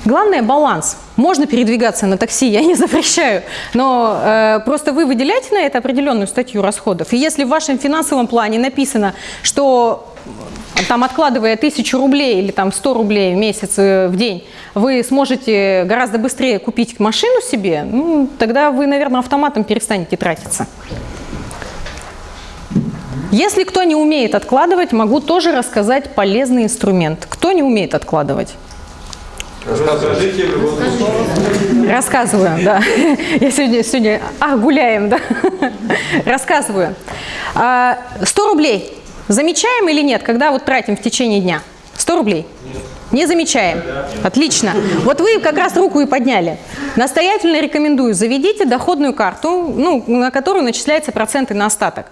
Главное баланс. Можно передвигаться на такси, я не [laughs] запрещаю, но э, просто вы выделяете на это определенную статью расходов. И если в вашем финансовом плане написано, что э, там откладывая тысячу рублей или там 100 рублей в месяц, э, в день, вы сможете гораздо быстрее купить машину себе, ну, тогда вы, наверное, автоматом перестанете тратиться. Если кто не умеет откладывать, могу тоже рассказать полезный инструмент. Кто не умеет откладывать? Расскажите, Рассказываю, да. Я сегодня, сегодня, а, гуляем, да. Рассказываю. А, 100 рублей замечаем или нет, когда вот тратим в течение дня? 100 рублей? Не замечаем. Отлично. Вот вы как раз руку и подняли. Настоятельно рекомендую, заведите доходную карту, ну, на которую начисляются проценты на остаток.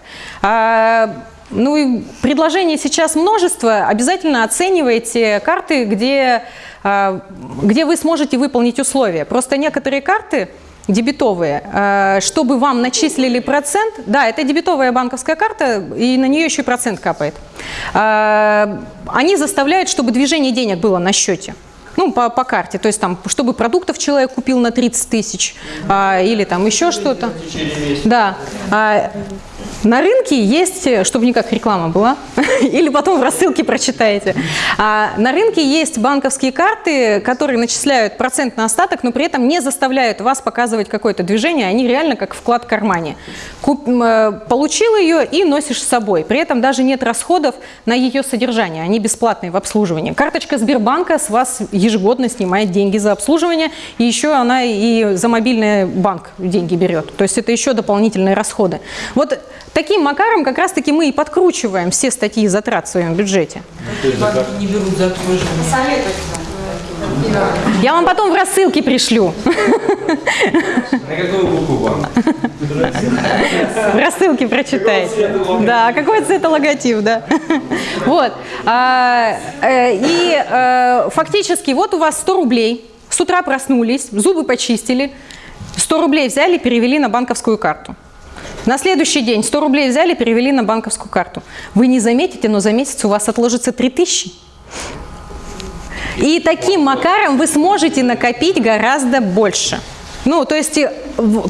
Ну и предложений сейчас множество. Обязательно оценивайте карты, где, а, где вы сможете выполнить условия. Просто некоторые карты дебетовые, а, чтобы вам начислили процент, да, это дебетовая банковская карта, и на нее еще и процент капает. А, Они заставляют, чтобы движение денег было на счете. Ну, по, по карте, то есть там, чтобы продуктов человек купил на 30 тысяч а, или там еще что-то. Да. А, на рынке есть, чтобы не как реклама была, [laughs] или потом в рассылке прочитаете. А, на рынке есть банковские карты, которые начисляют процент на остаток, но при этом не заставляют вас показывать какое-то движение, они реально как вклад в кармане. Куп- э, получил ее и носишь с собой. При этом даже нет расходов на ее содержание, они бесплатные в обслуживании. Карточка Сбербанка с вас ежегодно снимает деньги за обслуживание, и еще она и за мобильный банк деньги берет. То есть это еще дополнительные расходы. Вот таким макаром как раз-таки мы и подкручиваем все статьи затрат в своем бюджете. Не берут за обслуживание. Я вам потом в рассылке пришлю. На какую букву вам? В рассылке прочитайте. Да, какой цвета логотип, да. Вот. А, э, И э, фактически вот у вас 100 рублей. С утра проснулись, зубы почистили. 100 рублей взяли, перевели на банковскую карту. На следующий день 100 рублей взяли, перевели на банковскую карту. Вы не заметите, но за месяц у вас отложится 3000. И таким макаром вы сможете накопить гораздо больше. Ну, то есть э,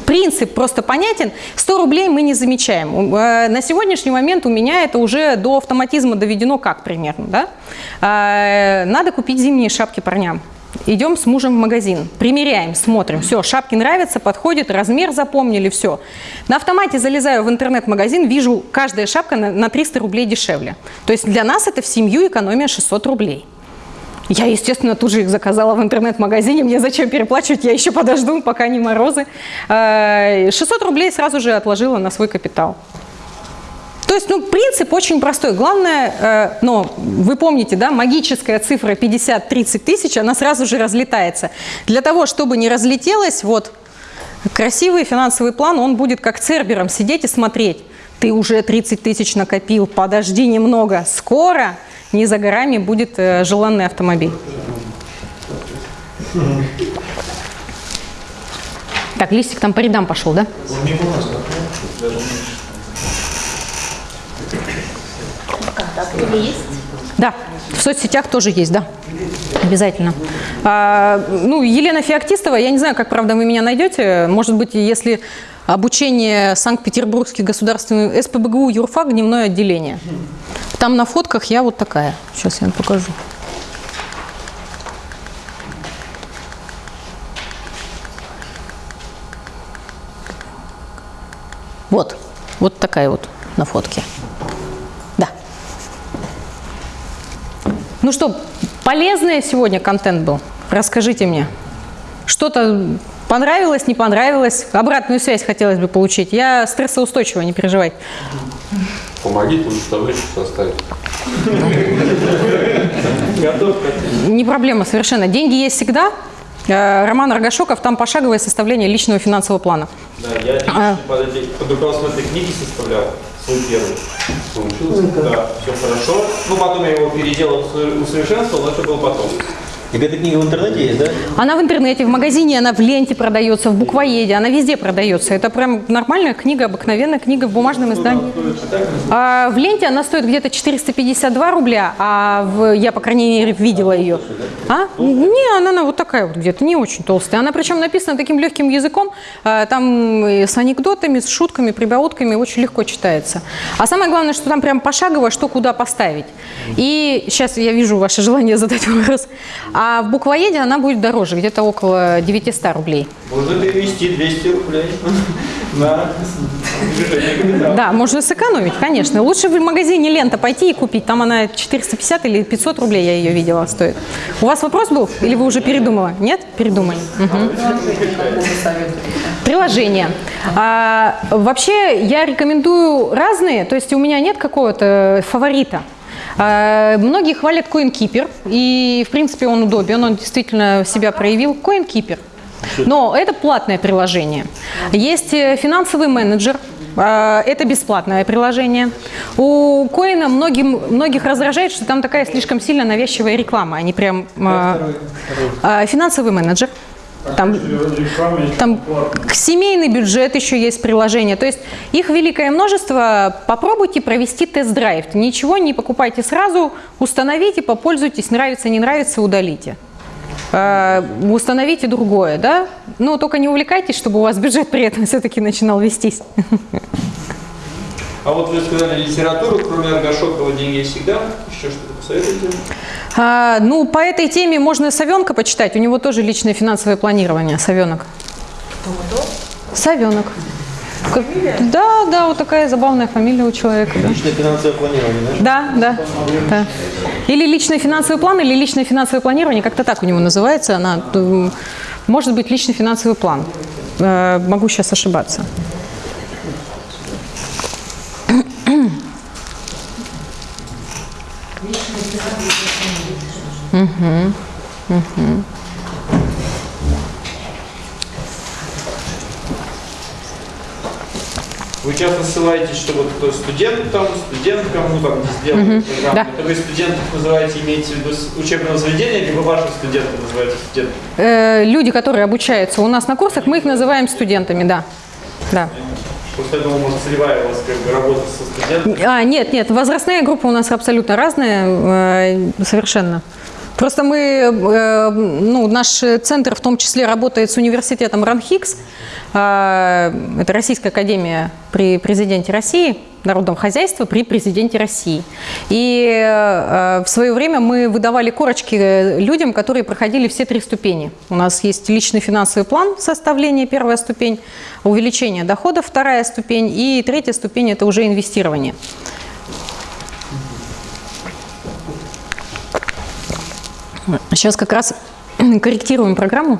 принцип просто понятен. 100 рублей мы не замечаем. Э, На сегодняшний момент у меня это уже до автоматизма доведено как примерно. Да? Э, Надо купить зимние шапки парням. Идем с мужем в магазин, примеряем, смотрим, все, шапки нравятся, подходит, размер запомнили, все. На автомате залезаю в интернет-магазин, вижу, каждая шапка на на 300 рублей дешевле. То есть для нас это в семью экономия 600 рублей. Я, естественно, тут же их заказала в интернет-магазине. Мне зачем переплачивать? Я еще подожду, пока не морозы. Э, 600 рублей сразу же отложила на свой капитал. То есть, ну, принцип очень простой. Главное, э, но вы помните, да, магическая цифра 50-30 тысяч, она сразу же разлетается. Для того, чтобы не разлетелась, вот, красивый финансовый план, он будет как цербером сидеть и смотреть. Ты уже 30 тысяч накопил, подожди немного. Скоро, не за горами, будет э, желанный автомобиль. Так, листик там по рядам пошел, да? Да, в соцсетях тоже есть, да. Обязательно. А, ну, Елена Феоктистова, я не знаю, как, правда, вы меня найдете. Может быть, если обучение Санкт-Петербургский государственный СПБГУ юрфак дневное отделение. Там на фотках я вот такая. Сейчас я вам покажу. Вот, вот такая вот на фотке. Ну что, полезный сегодня контент был? Расскажите мне. Что-то понравилось, не понравилось? Обратную связь хотелось бы получить. Я стрессоустойчивая, не переживай. Помогите лучше табличку составить. Не проблема совершенно. Деньги есть всегда. Э, Роман Рогашоков, там пошаговое составление личного финансового плана. Да, я А. под руководством этой книги составлял свой первый. Получилось? Да, все хорошо. Ну, потом я его переделал, усо- усовершенствовал, но это было потом. И эта книга в интернете есть, да? Она в интернете, в магазине, она в ленте продается, в буквоеде, она везде продается. Это прям нормальная книга, обыкновенная книга в бумажном издании. А в ленте она стоит где-то 452 рубля, а в, я, по крайней мере, видела ее. А? Не, она, она вот такая вот где-то, не очень толстая. Она причем написана таким легким языком, а, там и с анекдотами, с шутками, прибаутками, очень легко читается. А самое главное, что там прям пошагово, что куда поставить. И сейчас я вижу ваше желание задать вопрос. А в буквоеде она будет дороже, где-то около 900 рублей. Можно перевести 200 рублей [laughs] на. Да, можно сэкономить, конечно. Лучше в магазине «Лента» пойти и купить. Там она 450 или 500 рублей, я ее видела, стоит. У вас вопрос был? Или вы уже передумала? Нет? Передумали. Приложение. А, вообще, я рекомендую разные. То есть у меня нет какого-то фаворита. А, Многие хвалят CoinKeeper, и, в принципе, он удобен, он действительно себя проявил. CoinKeeper. Но это платное приложение. Есть э, финансовый менеджер, а, это бесплатное приложение. У Коина многим, многих раздражает, что там такая слишком сильно навязчивая реклама. Они прям... а, а, Финансовый менеджер. Там, там семейный бюджет еще есть приложение. То есть их великое множество. Попробуйте провести тест-драйв. Ничего не покупайте сразу, установите, попользуйтесь, нравится, не нравится, удалите. Э, Установите другое, да? Но только не увлекайтесь, чтобы у вас бюджет при этом все-таки начинал вестись. А вот вы сказали литературу, кроме Аргашокова «Деньги всегда». Еще что-то А, ну, по этой теме можно Савенка почитать. У него тоже личное финансовое планирование. Савенок. Савенок. Как- Да, да, вот такая забавная фамилия у человека. Да. Личное финансовое планирование, да? Да, да, да. Или личный финансовый план, или личное финансовое планирование, как-то так у него называется. Она, может быть, личный финансовый план. Э, Могу сейчас ошибаться. Вы часто ссылаетесь, что вот кто студентам, студенткам, ну там сделали программу. да. Это вы студентов называете, имеете в виду учебного заведения, либо ваших студентов называете студентами? Э, Люди, которые обучаются у нас на курсах, мы их называем студентами, да. Да. Просто я думал, может, целевая у вас как бы работа со студентами. А, нет, нет, возрастная группа у нас абсолютно разная, э, совершенно. Просто мы, э, ну, наш центр в том числе работает с университетом РАНХИКС, э, это Российская академия при президенте России, народном хозяйстве при президенте России. И э, в свое время мы выдавали корочки людям, которые проходили все три ступени. У нас есть личный финансовый план составления, первая ступень, увеличение доходов, вторая ступень, и третья ступень – это уже инвестирование. Сейчас как раз [clears throat] корректируем программу.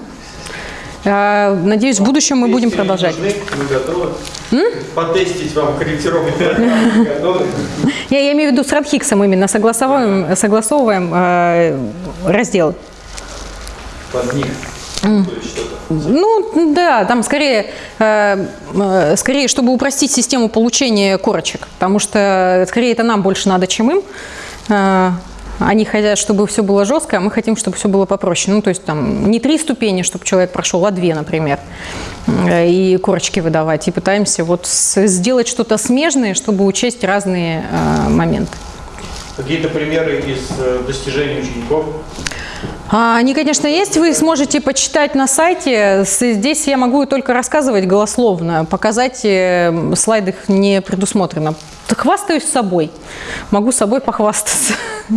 Э, Надеюсь, в будущем мы будем продолжать. нужны, Мы готовы потестить вам. [laughs] Готовы? Я, я имею в виду с Радхиксом именно согласовываем, согласовываем э, раздел. Под них. Ну да, там скорее, э, скорее, чтобы упростить систему получения корочек, потому что скорее это нам больше надо, чем им. Они хотят, чтобы все было жестко, а мы хотим, чтобы все было попроще. Ну, то есть там не три ступени, чтобы человек прошел, а две, например, Э, и корочки выдавать. И пытаемся вот сделать что-то смежное, чтобы учесть разные э, моменты. Какие-то примеры из э, достижений учеников? А, Они, конечно, есть, вы сможете почитать на сайте. Здесь я могу только рассказывать голословно, показать э, слайд их не предусмотрено. Хвастаюсь собой, могу собой похвастаться. [laughs]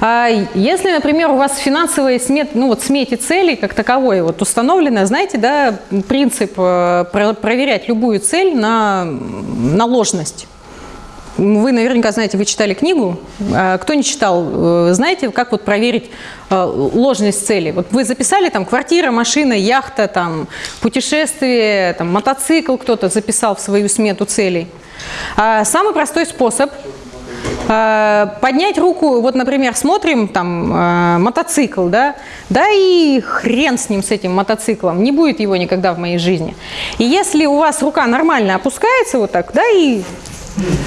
А Если, например, у вас финансовые смет, ну вот смете целей как таковой вот установлено, знаете, да, принцип э, про- проверять любую цель на, на ложность. Вы наверняка знаете, вы читали книгу. А Кто не читал, э, знаете, как вот проверить э, ложность цели? Вот вы записали там квартира, машина, яхта, там путешествие, там мотоцикл кто-то записал в свою смету целей. А Самый простой способ э, поднять руку, вот, например, смотрим там мотоцикл, да, да и хрен с ним, с этим мотоциклом, не будет его никогда в моей жизни. И если у вас рука нормально опускается вот так, да, и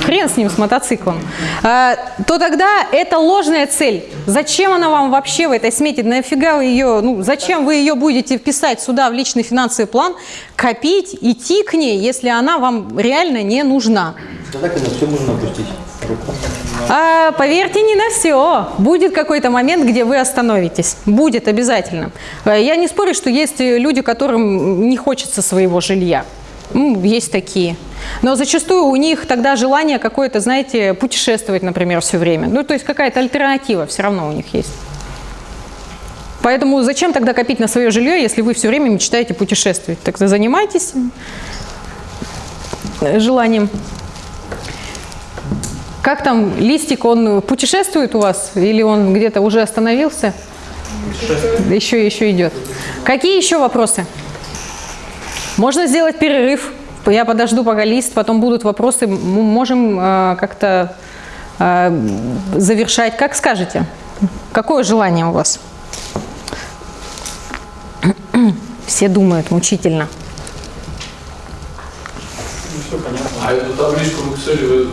хрен с ним, с мотоциклом, а, то тогда это ложная цель. Зачем она вам вообще в этой смете? Нафига вы ее, ну, зачем вы ее будете вписать сюда в личный финансовый план, копить, идти к ней, если она вам реально не нужна? Тогда, когда все можно опустить. А, поверьте, не на все. Будет какой-то момент, где вы остановитесь. Будет обязательно. А, Я не спорю, что есть люди, которым не хочется своего жилья. М, Есть такие. Но зачастую у них тогда желание какое-то, знаете, путешествовать, например, все время. Ну, то есть какая-то альтернатива все равно у них есть. Поэтому зачем тогда копить на свое жилье, если вы все время мечтаете путешествовать? Тогда занимайтесь желанием. Как там листик, он путешествует у вас или он где-то уже остановился? Еще, еще идет. Какие еще вопросы? Можно сделать перерыв. Я подожду, пока лист, потом будут вопросы. М- Можем э, как-то э, завершать. Как скажете? Какое желание у вас? [clears throat] Все думают мучительно. А эту табличку в Excel вы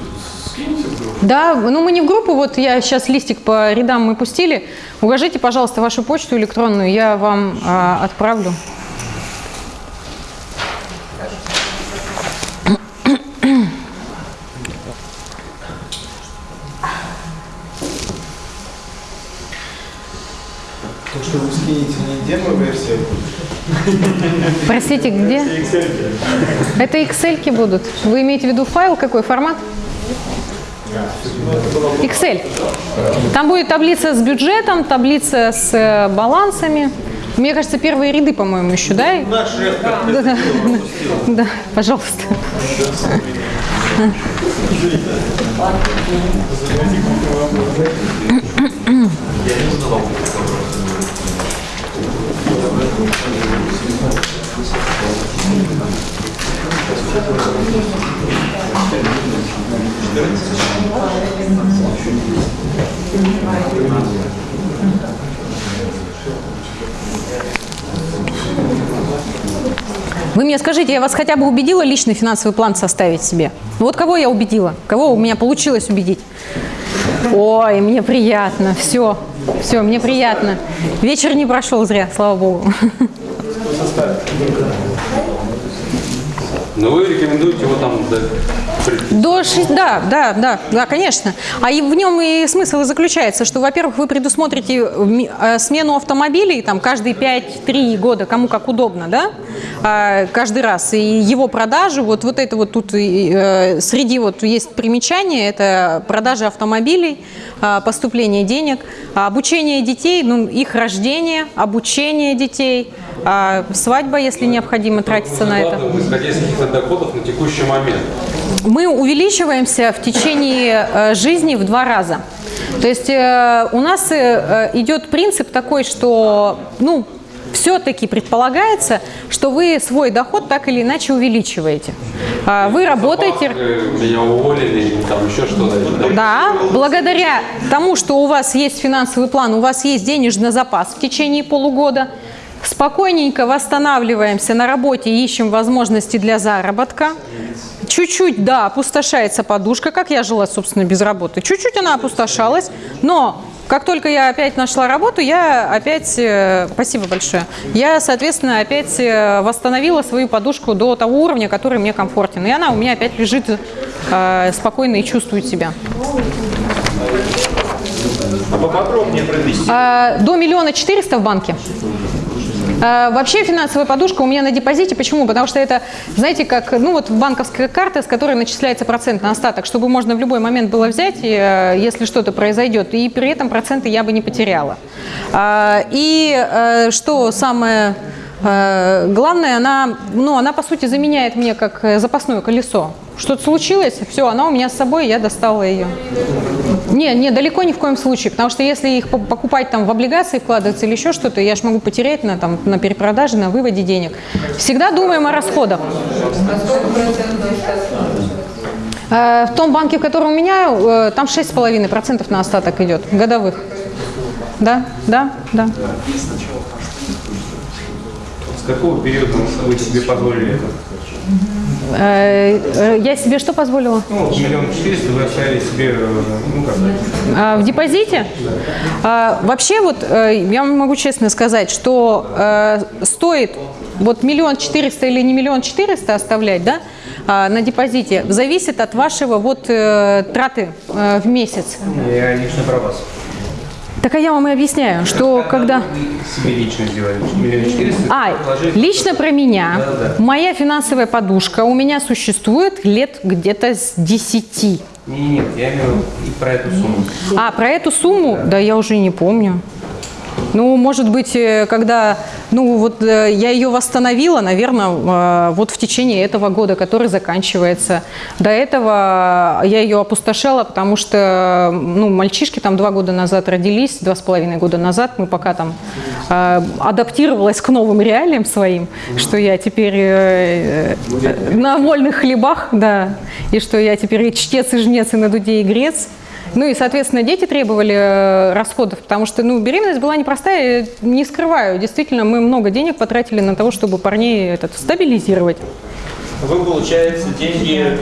скинете в группу? Да, ну мы не в группу, вот я сейчас листик по рядам мы пустили. Укажите, пожалуйста, вашу почту электронную, я вам а, отправлю. То, что вы не демо-версия, Простите, где? Это Excel будут. Вы имеете в виду файл, какой формат? Excel. Там будет таблица с бюджетом, таблица с э, балансами. Мне кажется, первые ряды, по-моему, еще, да? Наш шеф как Да, да, да, да, пожалуйста. Вы мне скажите, я вас хотя бы убедила личный финансовый план составить себе? Вот кого я убедила? Кого у меня получилось убедить? Ой, мне приятно. Все, все, мне приятно. Вечер не прошел зря, слава богу. Но вы рекомендуете его там до До шесть- да, да, да, да, конечно. А и в нем и смысл и заключается, что, во-первых, вы предусмотрите э, смену автомобилей там каждые 5-3 года, кому как удобно, да, а, каждый раз. И его продажу, вот, вот это вот тут э, среди вот есть примечания, это продажа автомобилей, а, поступление денег, а, обучение детей, ну, их рождение, обучение детей, а, свадьба, если необходимо тратиться на это. исходя из каких-то доходов на текущий момент. Мы увеличиваемся в течение э, жизни в два раза. То есть э, у нас э, идет принцип такой, что, ну, все-таки предполагается, что вы свой доход так или иначе увеличиваете. А, Вы работаете... Меня уволили, или там еще что-то. Да, благодаря тому, что у вас есть финансовый план, у вас есть денежный запас в течение полугода, спокойненько восстанавливаемся на работе, ищем возможности для заработка. Чуть-чуть, да, опустошается подушка, как я жила, собственно, без работы. Чуть-чуть она опустошалась, но как только я опять нашла работу, я опять, э, спасибо большое, я, соответственно, опять э, восстановила свою подушку до того уровня, который мне комфортен. И она у меня опять лежит э, спокойно и чувствует себя. Поподробнее про. А, До миллиона четыреста в банке. А, Вообще финансовая подушка у меня на депозите. Почему? Потому что это, знаете, как, ну вот банковская карта, с которой начисляется процент на остаток, чтобы можно в любой момент было взять, э, если что-то произойдет, и при этом проценты я бы не потеряла. А, И э, что самое э, главное, она, ну, она по сути заменяет мне как э, запасное колесо. Что-то случилось, все, она у меня с собой, я достала ее. Не, не, далеко ни в коем случае, потому что если их по- покупать там в облигации, вкладываться или еще что-то, я же могу потерять на, там, на перепродаже, на выводе денег. Всегда думаем о расходах. Э, В том банке, в котором у меня, э, там 6,5% на остаток идет, годовых. Да, да, да. Какого периода вы себе позволили это? Э, э, Я себе что позволила? Ну, миллион четыреста вы оставили себе, э, ну как, А, В депозите? А, Вообще, вот я вам могу честно сказать, что э, стоит вот миллион четыреста или не миллион четыреста оставлять, да, а, на депозите, зависит от вашего вот траты в месяц. я лично про вас. Так а я вам и объясняю, что когда... Вы себе лично сделали. А, лично про меня. Да-да. Моя финансовая подушка у меня существует лет где-то с 10. Не, не, нет, я имею в виду и про эту сумму. А, про эту сумму? Да я уже не помню. Ну, может быть, э, когда, ну, вот э, я ее восстановила, наверное, вот в течение этого года, который заканчивается. До этого я ее опустошала, потому что, ну, мальчишки там два года назад родились, два с половиной года назад, мы пока там э, адаптировалась к новым реалиям своим, что я теперь э, э, на вольных хлебах, да, и что я теперь и чтец, и жнец, и на дуде, и грец. Ну и, соответственно, дети требовали э, расходов, потому что, ну, беременность была непростая, не скрываю. Действительно, мы много денег потратили на того, чтобы парней этот, стабилизировать. Вы, получаете деньги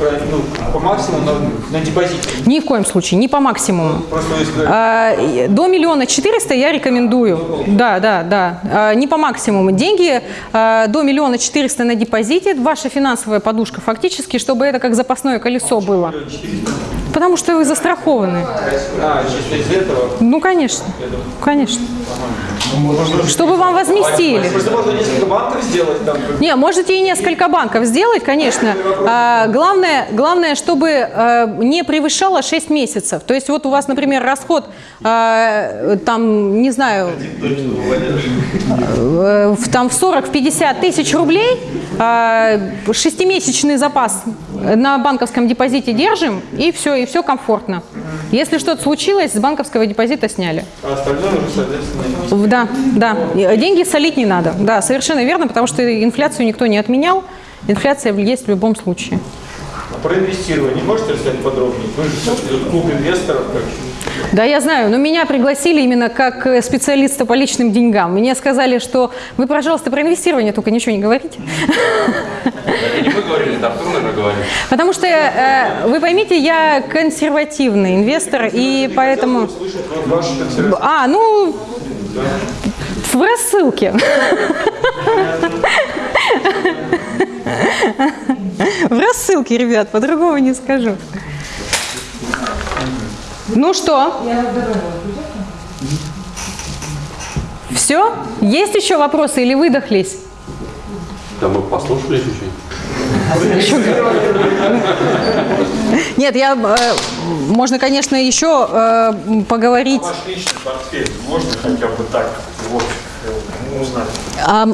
э, ну, по максимуму на, на депозите. Ни в коем случае, не по максимуму. Просто если А, До миллиона четыреста я рекомендую. Да, да, да. А, Не по максимуму. Деньги а, до миллиона четыреста на депозите, ваша финансовая подушка фактически, чтобы это как запасное колесо было. Потому что вы застрахованы. а, чисто из этого. Ну, конечно. Конечно. Чтобы вам возместили. Просто можно несколько банков сделать там. Не, можете и несколько банков сделать, конечно. А, главное, главное, чтобы э, не превышало 6 месяцев. То есть вот у вас, например, расход, э, там, не знаю, в, там в 40-50 тысяч рублей, шестимесячный запас на банковском депозите держим, и все, и все комфортно. Если что-то случилось, с банковского депозита сняли. А остальное уже, соответственно, Да, да. Деньги солить не надо. Да, совершенно верно, потому что инфляцию никто не отменял. Инфляция есть в любом случае. А про инвестирование можете рассказать подробнее? Вы же клуб инвесторов. Как... Да, я знаю, но меня пригласили именно как э, специалиста по личным деньгам. Мне сказали, что вы, пожалуйста, про инвестирование только ничего не говорите. Это не говорили, это Артур, наверное. Потому что, э, вы поймите, я консервативный инвестор, и поэтому... А, ну, в рассылке. В рассылке, ребят, по-другому не скажу. Ну что? Все? Есть еще вопросы или выдохлись? Да мы послушали чуть-чуть. Нет, я, э, можно, конечно, еще э, поговорить. Ваш личный портфель можно хотя бы так, в общем, э, узнать? А,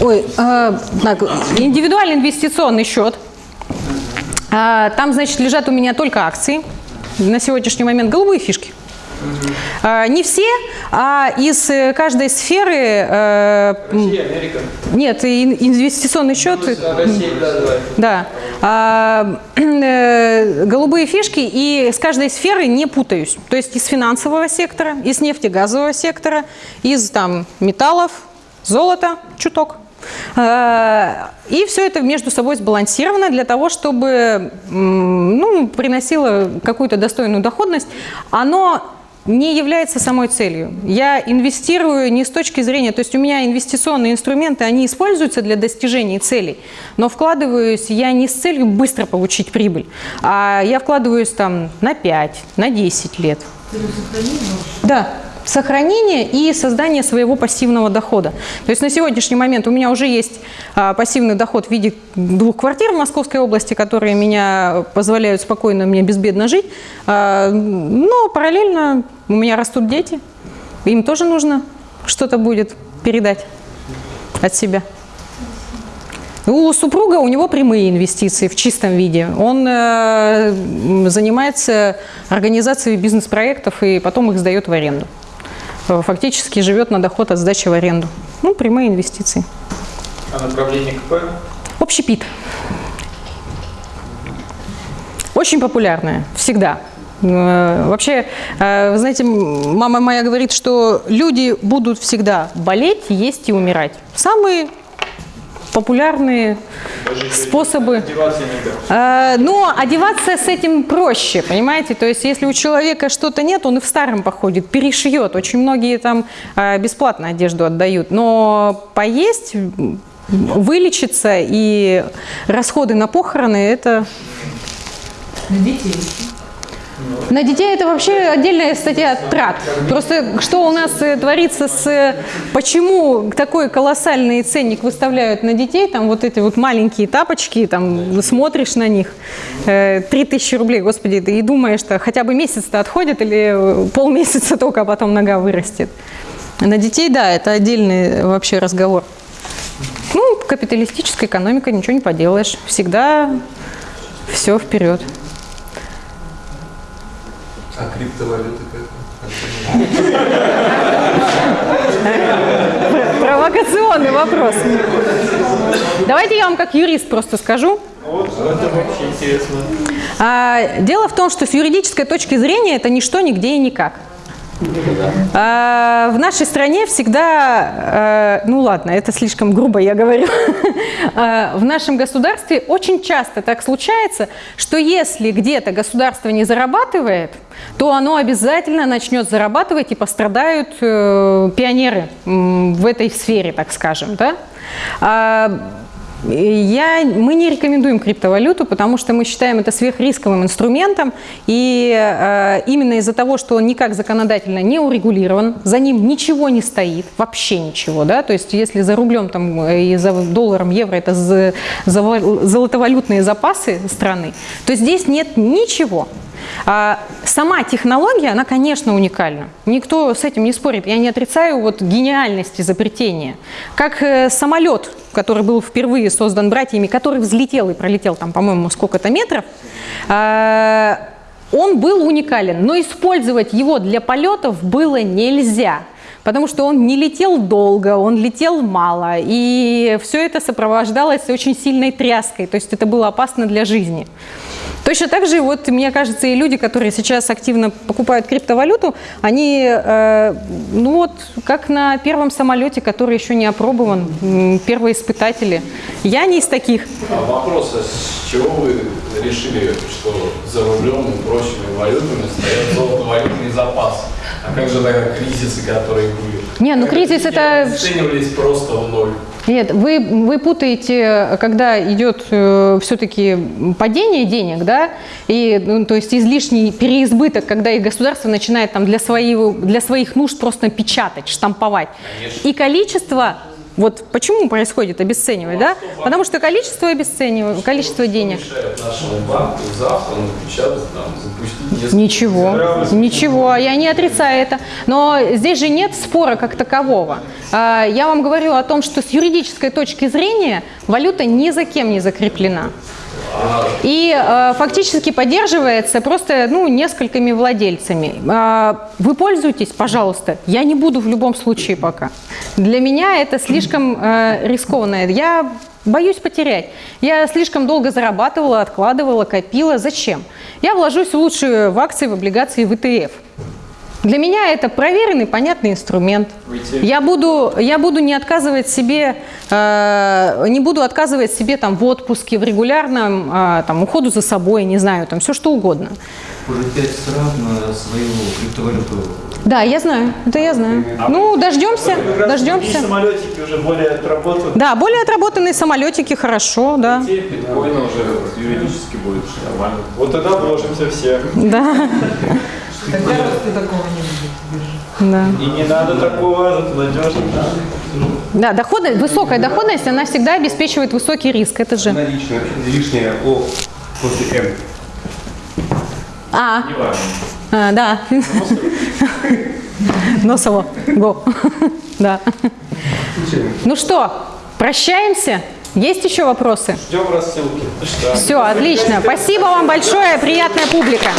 ой, а, так, индивидуальный инвестиционный счет. А, там, значит, лежат у меня только акции. На сегодняшний момент голубые фишки. А, не все, а из э, каждой сферы... э, Россия, Америка. нет, ин- инвестиционный счет... А, Россия, да. Да. Э, голубые фишки и с каждой сферы не путаюсь. То есть из финансового сектора, из нефтегазового сектора, из там металлов, золота, чуток. А, И все это между собой сбалансировано для того, чтобы ну, приносило какую-то достойную доходность. Оно не является самой целью. Я инвестирую не с точки зрения, то есть у меня инвестиционные инструменты, они используются для достижения целей, но вкладываюсь я не с целью быстро получить прибыль, а я вкладываюсь там на 5, на 10 лет. Да, сохранение и создание своего пассивного дохода. То есть на сегодняшний момент у меня уже есть а, пассивный доход в виде двух квартир в Московской области, которые меня позволяют спокойно мне безбедно жить. А, но параллельно у меня растут дети, им тоже нужно что-то будет передать от себя. У супруга у него прямые инвестиции в чистом виде. Он э, занимается организацией бизнес-проектов и потом их сдает в аренду. Э, Фактически живет на доход от сдачи в аренду. Ну, прямые инвестиции. А направление КП? Общепит. Очень популярная, всегда. Э, Вообще, э, вы знаете, мама моя говорит, что люди будут всегда болеть, есть и умирать. Самые популярные способы. Одеваться. Э, Но одеваться с этим проще, понимаете? То есть, если у человека что-то нет, он и в старом походит, перешьет. Очень многие там э, бесплатно одежду отдают. Но поесть, вылечиться и расходы на похороны – это На детей. На детей это вообще отдельная статья трат. Просто что у нас э, творится с... э, Почему такой колоссальный ценник выставляют на детей, там вот эти вот маленькие тапочки, там смотришь на них, э, 3000 рублей, господи, ты и думаешь, что хотя бы месяц-то отходит или э, полмесяца только, а потом нога вырастет. На детей, да, это отдельный вообще разговор. Ну, капиталистическая экономика, ничего не поделаешь. Всегда все вперед. А криптовалюты как? Провокационный вопрос. Давайте я вам как юрист просто скажу. Вот, это вообще интересно. А, дело в том, что с юридической точки зрения это ничто, нигде и никак. А, в нашей стране всегда, э, ну ладно, это слишком грубо я говорю, [laughs] А, в нашем государстве очень часто так случается, что если где-то государство не зарабатывает, то оно обязательно начнет зарабатывать и пострадают э, пионеры в этой сфере, так скажем. Да? Я, мы не рекомендуем криптовалюту, потому что мы считаем это сверхрисковым инструментом, и э, именно из-за того, что он никак законодательно не урегулирован, за ним ничего не стоит, вообще ничего, да, то есть если за рублем там, э, и за долларом, евро это за- за- золотовалютные запасы страны, то здесь нет ничего. А сама технология, она, конечно, уникальна. Никто с этим не спорит. Я не отрицаю вот гениальности изобретения. Как э, самолет, который был впервые создан братьями, который взлетел и пролетел там, по-моему, сколько-то метров, а, он был уникален, но использовать его для полетов было нельзя. Потому что он не летел долго, он летел мало, и все это сопровождалось очень сильной тряской, то есть это было опасно для жизни. Точно так же, вот, мне кажется, и люди, которые сейчас активно покупают криптовалюту, они, э, ну вот, как на первом самолете, который еще не опробован, первые испытатели. Я не из таких. А вопрос, а с чего вы решили, что за рублем и прочими валютами стоят золотовалютные запасы? А как же тогда кризисы, которые были? Не, ну кризис это... Оценивались просто в ноль. Нет, вы, вы путаете, когда идет все-таки падение денег, да, и, ну, то есть излишний переизбыток, когда и государство начинает там для, своего, для своих нужд просто печатать, штамповать. И количество, вот почему происходит обесценивать, да? Потому что количество обесценивает, количество денег. Ничего, ничего, я не отрицаю это. Но здесь же нет спора как такового. А, Я вам говорю о том, что с юридической точки зрения валюта ни за кем не закреплена. И э, фактически поддерживается просто ну, несколькими владельцами. А, Вы пользуетесь, пожалуйста. Я не буду в любом случае пока. Для меня это слишком э, рискованно. Я боюсь потерять. Я слишком долго зарабатывала, откладывала, копила. Зачем? Я вложусь лучше в акции, в облигации, в ETF. Для меня это проверенный, понятный инструмент. Я буду, я буду не отказывать себе, э, не буду отказывать себе там в отпуске, в регулярном э, там уходу за собой, не знаю, там все что угодно. Уже пять стран на свою криптовалюту. Да, я знаю, это я знаю. Ну, дождемся, дождемся. самолетики уже более отработаны. Да, более отработанные самолетики, хорошо, да. Биткоина уже юридически будет нормально. Вот тогда вложимся все. Да. [laughs] Тогда роста такого не будет биржи. Да. И не надо такого, зато надежно. Да, доходность, высокая доходность, она всегда обеспечивает высокий риск. Это же. Наличное, лишнее О после М. А, Неважно. а да. Носово. Го. Да. Ну что, прощаемся? Есть еще вопросы? Ждем рассылки. Все, отлично. Спасибо вам большое, приятная публика.